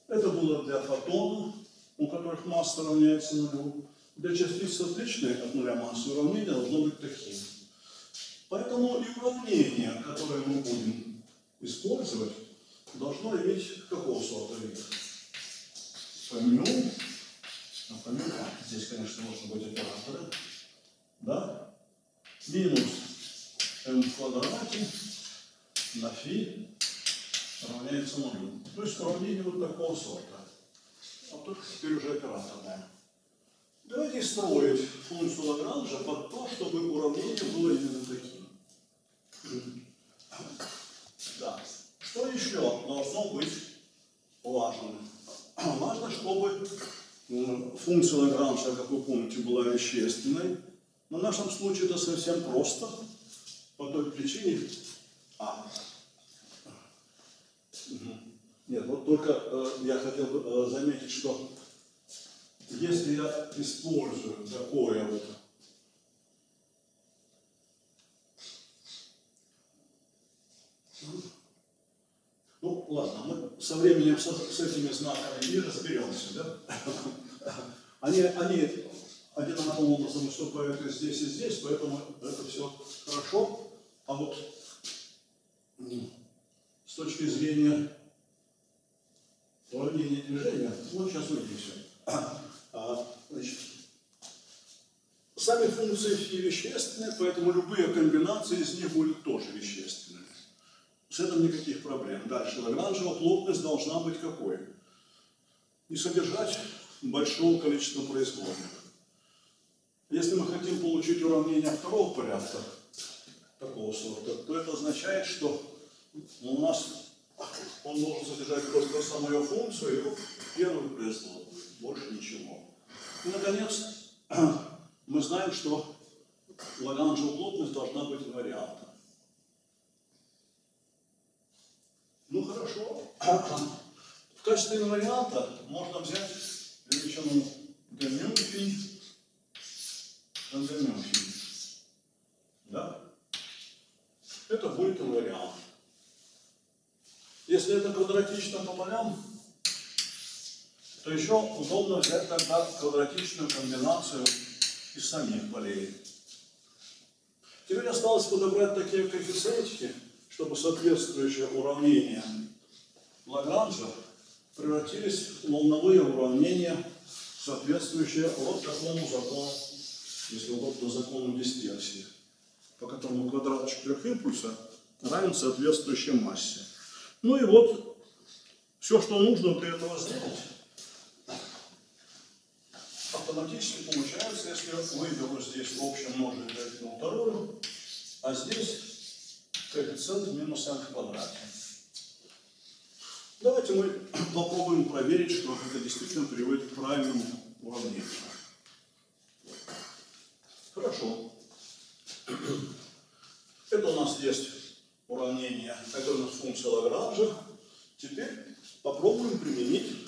Это было для фотонов, у которых масса равняется нулю. Для частиц отличной от нуля массы уравнение должно быть таким. Поэтому и уравнение, которое мы будем использовать, должно иметь какого сорта вид? А помю, здесь, конечно, можно быть операторы, да? Минус m в квадрате на фи равняется нулю. То есть уравнение вот такого сорта. А только теперь уже операторное. Давайте строить функцию Лагранжа под то, чтобы уравнение было именно таким. Да. Что еще должно быть важным? Важно, чтобы функция Лагранжа, как вы помните, была вещественной. Но в нашем случае это совсем просто. По той причине... А. Нет, вот только э, я хотел бы э, заметить, что если я использую такое вот Ну, ладно, мы со временем с, с этими знаками не разберемся, да? Они, они одинаковым образом выступают и здесь, и здесь, поэтому это все хорошо. А вот с точки зрения уравнения движения, вот сейчас увидим все. А, значит, сами функции фи вещественные, поэтому любые комбинации из них будут тоже вещественными. С этим никаких проблем. Дальше, Лагранжева плотность должна быть какой? Не содержать большого количества производных. Если мы хотим получить уравнение второго порядка, такого сорта, то это означает, что у нас он должен содержать просто самую функцию первую производную, больше ничего. И, наконец, мы знаем, что лагранжевая плотность должна быть инвариантна. Ну хорошо. В качестве инварианта можно взять величину d мюнхен. Да? Это будет инвариант. Если это квадратично по полям, то еще удобно взять тогда квадратичную комбинацию из самих полей. Теперь осталось подобрать такие коэффициентики, чтобы соответствующие уравнения Лагранжа превратились в волновые уравнения, соответствующие вот такому закону, если угодно, закону дисперсии, по которому квадрат четырехимпульса равен соответствующей массе. Ну и вот все, что нужно для этого сделать, автоматически получается, если выберу здесь в общем множитель на вторую, а здесь коэффициент минус n в квадрате. Давайте мы попробуем проверить, что это действительно приводит к правильному уравнению. Хорошо. Это у нас есть уравнение, нас функция Лагранжа. Теперь попробуем применить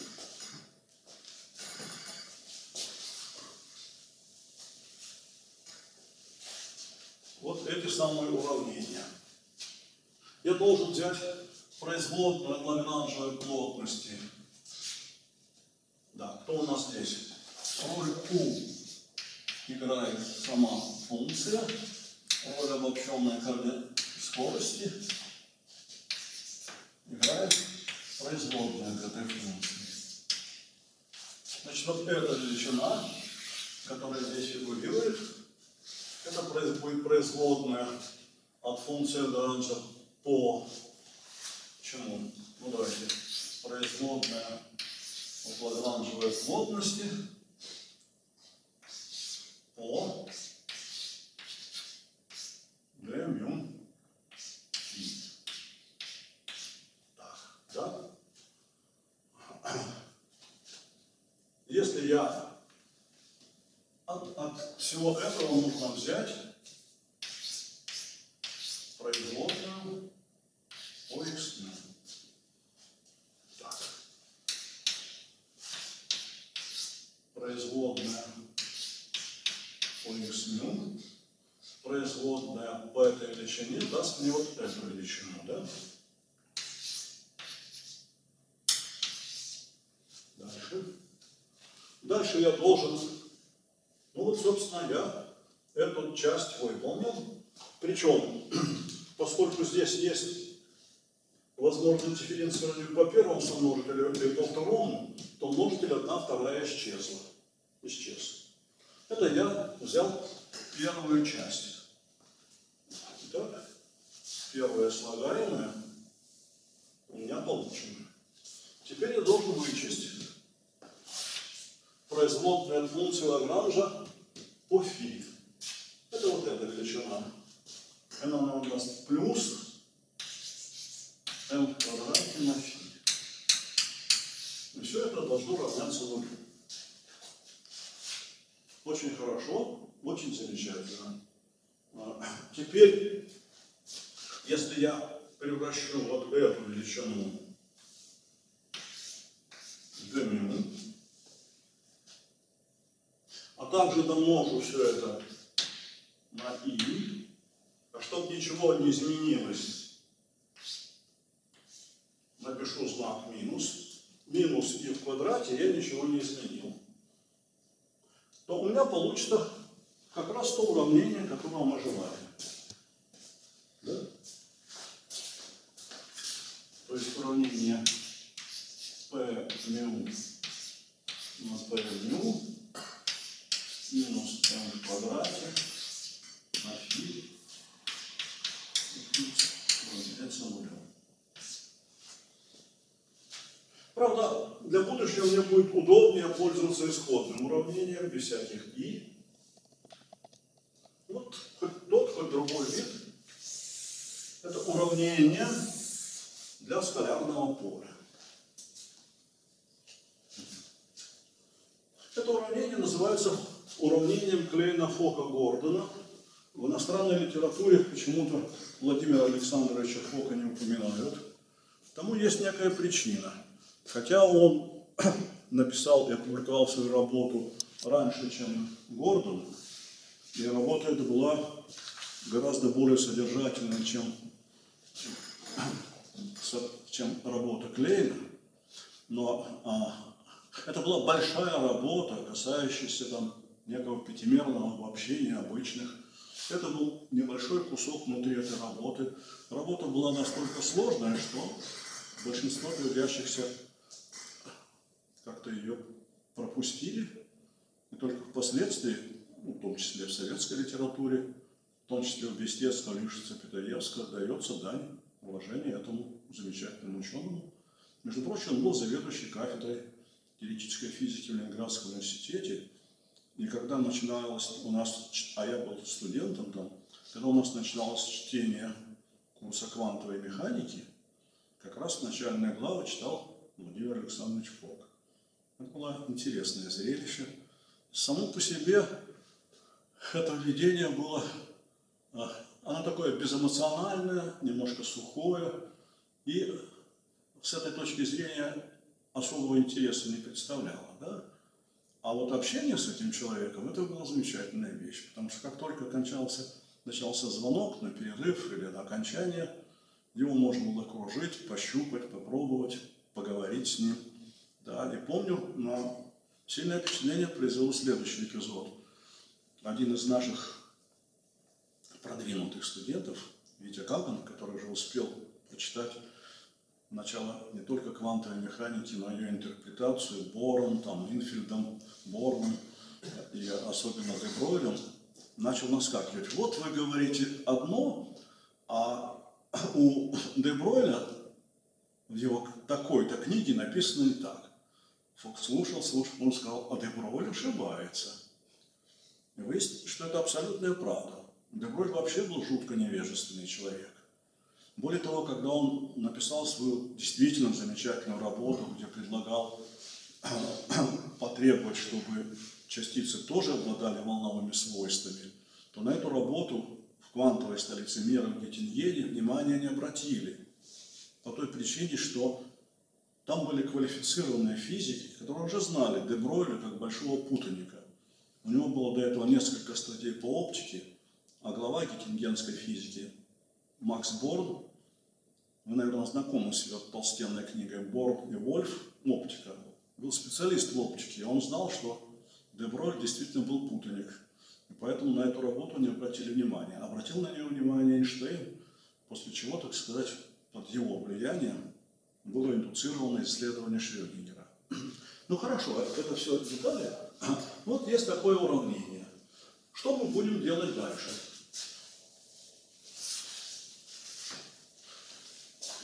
вот эти самые уравнения. Я должен взять производную от лагранжевой плотности. Да, кто у нас здесь? Роль Q играет сама функция, роль обобщенной скорости играет производная к этой функции. Значит, вот эта величина, которая здесь фигурирует, это будет производная от функции Лагранжа по чему? Ну давайте, производная от лагранжевой плотности по d фи. Так, да? Если я от, от всего этого нужно взять производную по x ну. Так. Производная по x ну, производная по этой величине даст мне вот эту величину, да? Дальше. Дальше я должен, ну вот, собственно, я эту часть выполнил. Причем, поскольку здесь есть возможность дифференцирования по первому сомножителю или по второму, то множитель одна вторая исчезла. Исчез. Это я взял первую часть. Итак, первое слагаемое у меня получено. Теперь я должен вычесть производную от функции Лагранжа по фи. Это вот эта величина. Она нам даст плюс m в квадрате на фи. И все это должно равняться нулю. Очень хорошо, очень замечательно. А, Теперь, если я превращу вот эту величину в а также домножу все это на и, а чтобы ничего не изменилось, напишу знак минус, минус и в квадрате я ничего не изменил, то у меня получится как раз то уравнение, которого мы желаем. Да? То есть уравнение p мю на p мю минус m в квадрате на фи равняется нулю. Правда, для будущего мне будет удобнее пользоваться исходным уравнением без всяких и. Вот хоть тот, хоть другой вид. Это уравнение для скалярного поля. Это уравнение называется уравнением Клейна-Фока-Гордона. В иностранной литературе почему-то Владимира Александровича Фока не упоминают. Тому есть некая причина. Хотя он написал и опубликовал свою работу раньше, чем Гордон, и работа эта была гораздо более содержательной, чем, чем работа Клейна. Но а, это была большая работа, касающаяся там некого пятимерного обобщения обычных. Это был небольшой кусок внутри этой работы. Работа была настолько сложная, что большинство трудящихся как-то ее пропустили. И только впоследствии, ну, в том числе в советской литературе, в том числе в Вестецком, Лишице, Питаевском, дается дань уважения этому замечательному ученому. Между прочим, он был заведующий кафедрой теоретической физики в Ленинградском университете. И когда начиналось у нас, а я был студентом там, когда у нас начиналось чтение курса квантовой механики, как раз начальные главы читал Владимир Александрович Фок. Это было интересное зрелище. Само по себе это введение было, а, оно такое безэмоциональное, немножко сухое, и с этой точки зрения особого интереса не представляло. Да? А вот общение с этим человеком, это была замечательная вещь, потому что как только кончался, начался звонок на перерыв или на окончание, его можно было кружить, пощупать, попробовать, поговорить с ним. Да, и помню, на сильное впечатление произвел следующий эпизод. Один из наших продвинутых студентов, Витя Каган, который уже успел прочитать начало не только квантовой механики, но и ее интерпретацию Бором, там, Инфильдом, Борном и особенно Дебройлем, начал наскакивать. Вот вы говорите одно, а у Дебройля в его такой-то книге написано не так. Фокс слушал, слушал, он сказал, а Дебройль ошибается. И выяснилось, что это абсолютная правда. Дебройль вообще был жутко невежественный человек. Более того, когда он написал свою действительно замечательную работу, где предлагал потребовать, чтобы частицы тоже обладали волновыми свойствами, то на эту работу в квантовой столице мира в Геттингене внимания не обратили. По той причине, что там были квалифицированные физики, которые уже знали Дебройля как большого путаника. У него было до этого несколько статей по оптике, а глава геттингенской физики Макс Борн, вы, наверное, знакомы с его толстенной книгой «Борн и Вольф. Оптика», был специалист в оптике, и он знал, что Деброль действительно был путаник. И поэтому на эту работу не обратили внимания. Обратил на нее внимание Эйнштейн, после чего, так сказать, под его влиянием было индуцировано исследование Шрёдингера. Ну хорошо, это все детали. Вот есть такое уравнение. Что мы будем делать дальше?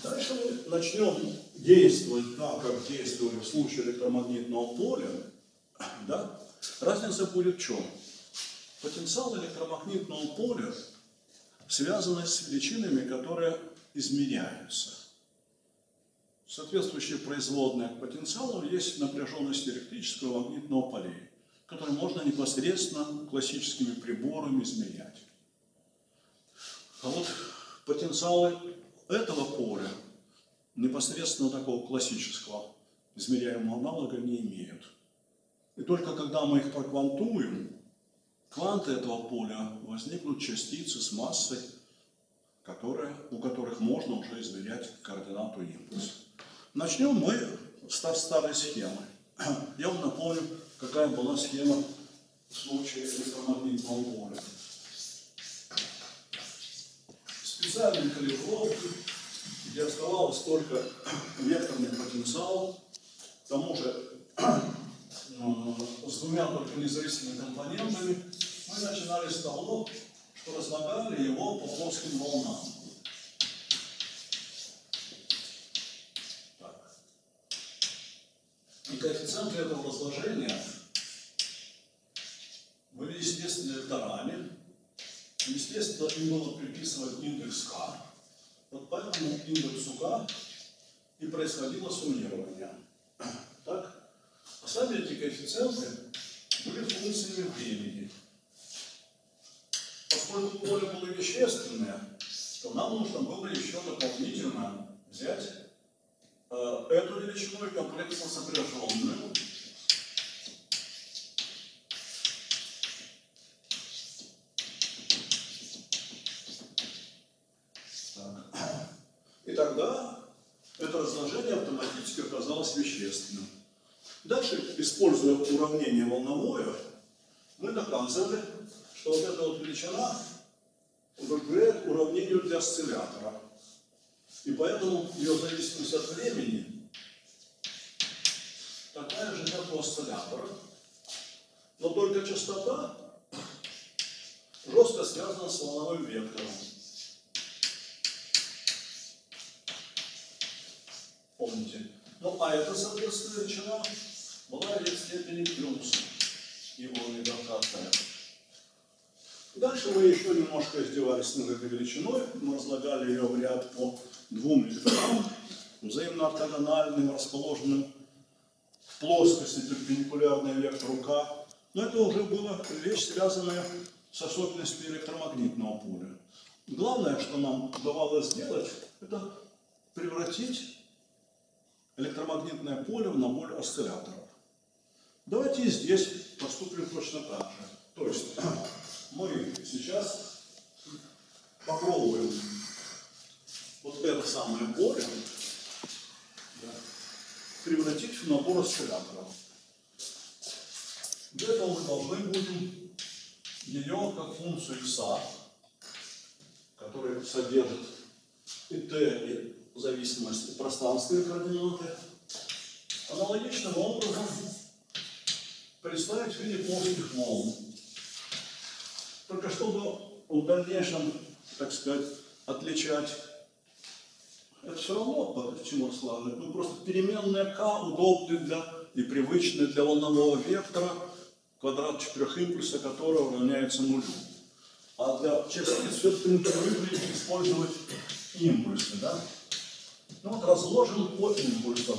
Дальше мы начнем действовать так, как действовали в случае электромагнитного поля. Да? Разница будет в чем? Потенциал электромагнитного поля связан с величинами, которые измеряются. Соответствующие производные к потенциалу есть напряженность электрического магнитного полей, которые можно непосредственно классическими приборами измерять. А вот потенциалы этого поля непосредственно такого классического измеряемого аналога не имеют. И только когда мы их проквантуем, кванты этого поля возникнут частицы с массой, которые, у которых можно уже измерять координату импульса. Начнем мы с та- старой схемы. Я вам напомню, какая была схема в случае электромагнитного поля. Специальные калибровки, где оставалось только векторный потенциал, к тому же э, с двумя только независимыми компонентами, мы начинали с того, что разлагали его по плоским волнам. Так. И коэффициенты этого разложения были, естественно, векторами. Естественно, им было приписывать индекс К. Вот по этому индексу К и происходило суммирование. Так? А сами эти коэффициенты были функциями времени. Поскольку поле было вещественное, то нам нужно было еще дополнительно взять э, эту величину и комплексно сопряженную. Дальше, используя уравнение волновое, мы доказывали, что вот эта вот величина удовлетворяет уравнению для осциллятора. И поэтому ее зависимость от времени такая же, как у осциллятора. Но только частота жестко связана с волновым вектором. Помните? Ну, а эта, соответственно, величина была в степени плюс его недокатная. Дальше мы еще немножко издевались над этой величиной. Мы разлагали ее в ряд по двум векторам, взаимно ортогональным, расположенным в плоскости перпендикулярной вектору К. Но это уже была вещь, связанная с особенностями электромагнитного поля. Главное, что нам удавалось сделать, это превратить электромагнитное поле в набор осцилляторов. Давайте и здесь поступим точно так же. То есть мы сейчас попробуем вот это самое поле да, превратить в набор осцилляторов. Для этого мы должны будем ее как функцию x, которая содержит и t, и зависимость от пространственной координаты, аналогичным образом представить в виде плоских волн. Только чтобы в дальнейшем, так сказать, отличать, это все равно чему складывать. Ну, просто переменная k удобны для и привычны для волнового вектора, квадрат четырехимпульса которого равняется нулю. А для частиц все-таки привыкли использовать импульсы, да? Ну вот разложен по импульсам.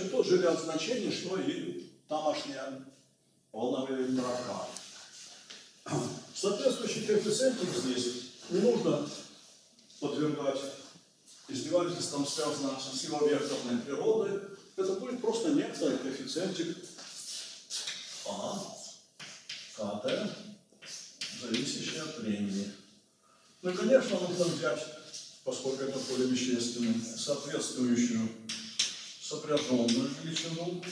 Пробегающий тот же ряд значений, что и тамошняя волновые вектора Соответствующий коэффициент здесь не нужно подвергать издевательствам, связанным с его векторной природой. Это будет просто некоторый коэффициентик А, КТ, зависящий от времени. Ну и, конечно, нужно взять, поскольку это поле вещественное, соответствующую сопряженную величину.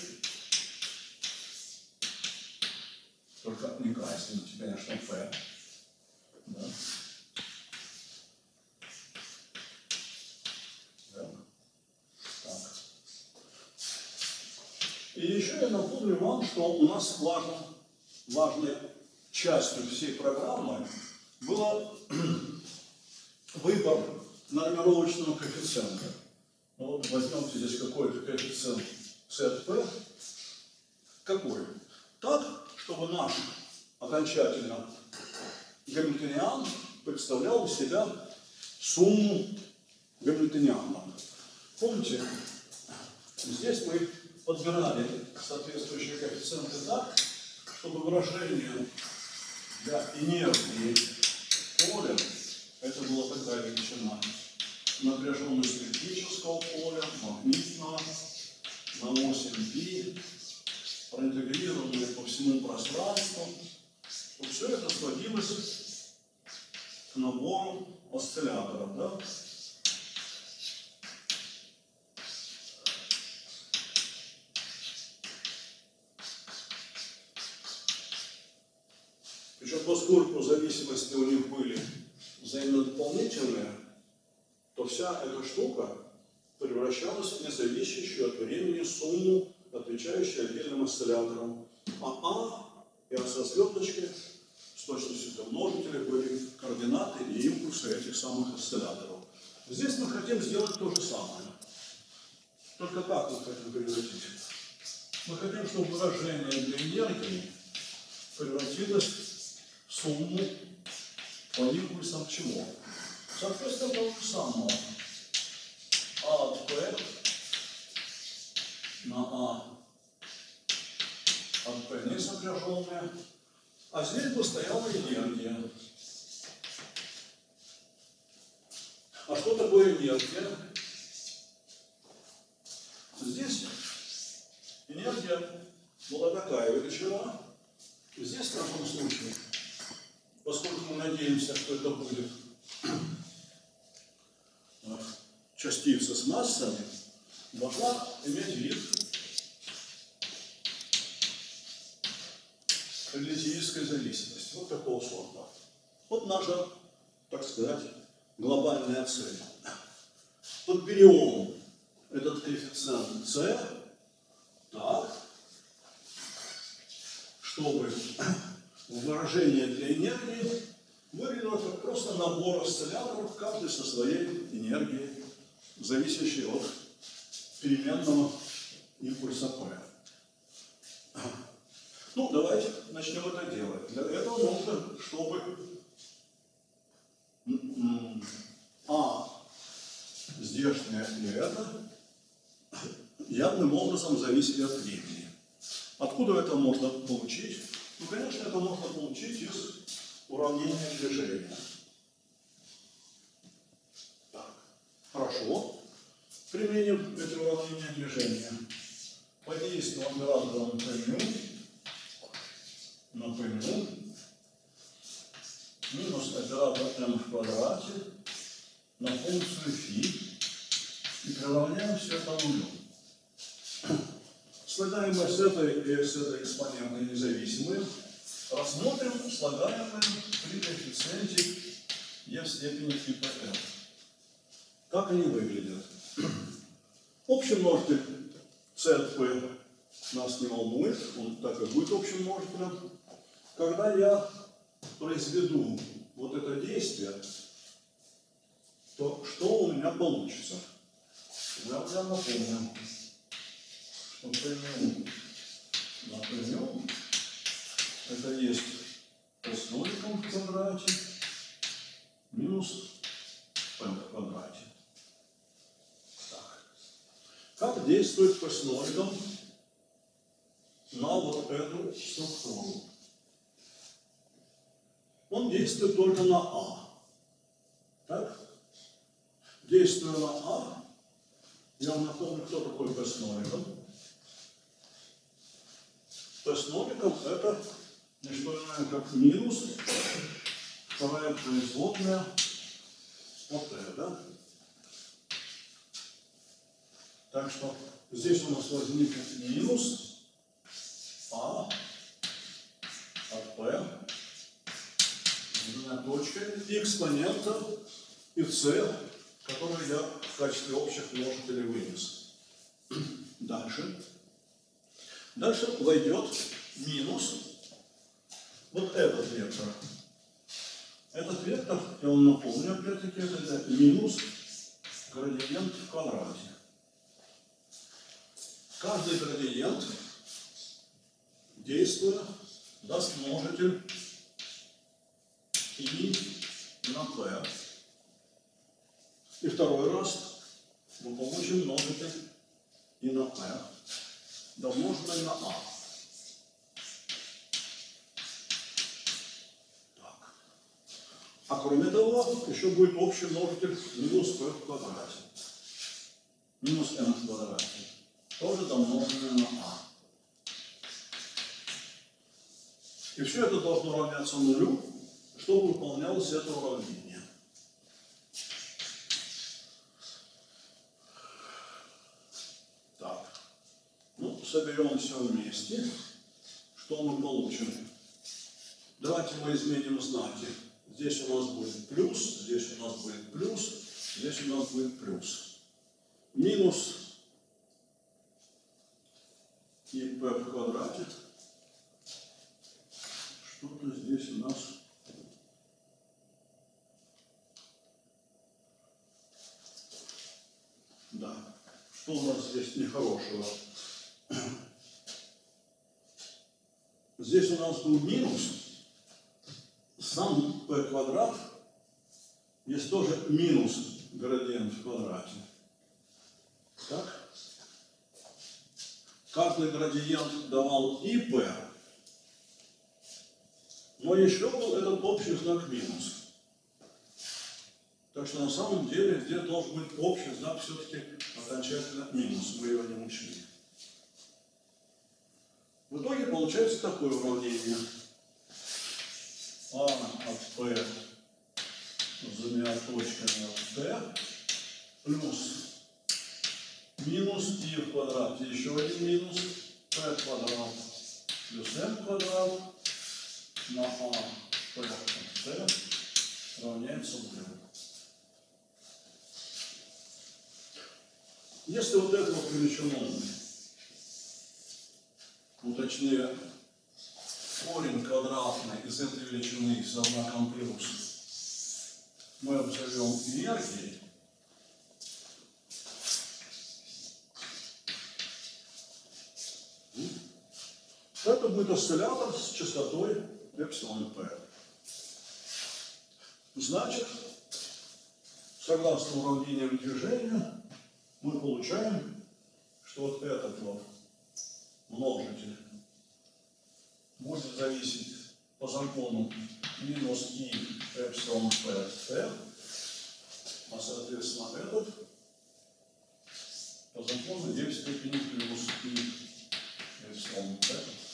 Только не красить, конечно, F. Да. Да. Так. И еще я напомню вам, что у нас важным, важной частью всей программы было выбор нормировочного коэффициента. Ну, вот возьмемте здесь какой-то коэффициент ZP. Какой? Так, чтобы наш окончательно гамильтониан представлял из себя сумму гамильтонианов. Помните, здесь мы подбирали соответствующие коэффициенты так, чтобы выражение для инерции поля, это была такая величина, напряженность электрического поля, магнитного, на 8 π, проинтегрированные по всему пространству, то все это сводилось к набору осцилляторов. Да? Причем поскольку зависимости у них были взаимно вся эта штука превращалась в независящую от времени сумму, отвечающую отдельным осцилляторам. А А и А со звездочкой с точностью до множителя были координаты и импульсы этих самых осцилляторов. Здесь мы хотим сделать то же самое. Только как мы хотим превратить? Мы хотим, чтобы выражение для энергии превратилось в сумму по импульсам чего? Соответственно, того же самого. А от P на А P не сопряженная. А здесь бы стояла энергия. А что такое энергия? Здесь энергия была такая величина. Здесь, в таком случае, поскольку мы надеемся, что это будет частица с массами, должна иметь вид релятивистской зависимости. Вот такого сорта. Вот наша, так сказать, глобальная цель. Подберем этот коэффициент c так, чтобы выражение для энергии выглядело как просто набор осцилляторов, каждый со своей энергией, зависящей от переменного импульса P. Ну, давайте начнем это делать. Для этого нужно, чтобы А здешнее и это явным образом зависит от времени. Откуда это можно получить? Ну, конечно, это можно получить из уравнения движения. Так, хорошо. Применим эти уравнения движения. Подействуем оператором P на P минус оператор m в квадрате на функцию φ и приравняем все это нулю. Слагаемые с этой и с этой экспонентой независимые рассмотрим слагаемые при коэффициенте e в степени типа n. Как они выглядят? Общий множитель c нас не волнует, он так и будет общим множителем. Когда я произведу вот это действие, то что у меня получится? Я вам напомню, что поймем, напомню, это есть с ноликом в квадрате минус p в квадрате. Как действует p с ноликом на вот эту структуру? Он действует только на А. Так? Действуя на А, я вам напомню, кто такой с ноликом это не что иное, как минус вторая производная от T, да? Так что здесь у нас возникнет минус А от P двумя точками экспонента и c, который я в качестве общих множителей вынес. Дальше. Дальше войдет минус вот этот вектор. Этот вектор, я вам напомню, опять-таки, это минус градиент в квадрате. Каждый градиент, действуя, даст множитель и на p. И второй раз мы получим множитель и на p, домноженный на а. Так. А кроме того, еще будет общий множитель минус p в квадрате. Минус m в квадрате. Тоже домноженный на а. И все это должно равняться нулю, чтобы выполнялось это уравнение. Так. Ну, соберем все вместе. Что мы получим? Давайте мы изменим знаки. Здесь у нас будет плюс, здесь у нас будет плюс, здесь у нас будет плюс. Минус и p в квадрате. Что-то здесь у нас Да. Что у нас здесь нехорошего? Здесь у нас был минус. Сам p квадрат есть тоже минус градиент в квадрате. Так? Каждый градиент давал и p, Но еще был этот общий знак минус. Так что на самом деле здесь должен быть общий знак все-таки окончательно минус. Мы его не учли. В итоге получается такое уравнение. А от P с двумя точками от T плюс минус и в квадрате. Еще один минус. P квадрат плюс m квадрат на А. P T равняется нулю. Если вот этого величину, ну точнее корень квадратный из этой величины со знаком плюс мы обзовем энергией, будет осциллятор с частотой эпсилон p. Значит, согласно уравнениям движения, мы получаем, что вот этот вот множитель будет зависеть по закону минус и эпсилон p t, а соответственно этот по закону 9 степени плюс и эпсилон p.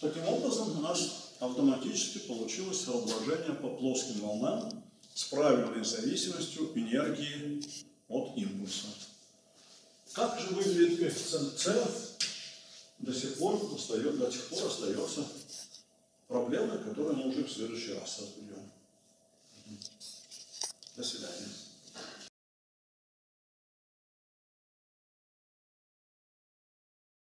Таким образом, у нас автоматически получилось соображение по плоским волнам с правильной зависимостью энергии от импульса. Как же выглядит коэффициент С, до сих пор остается, до сих пор остается проблемой, которую мы уже в следующий раз разберем. До свидания.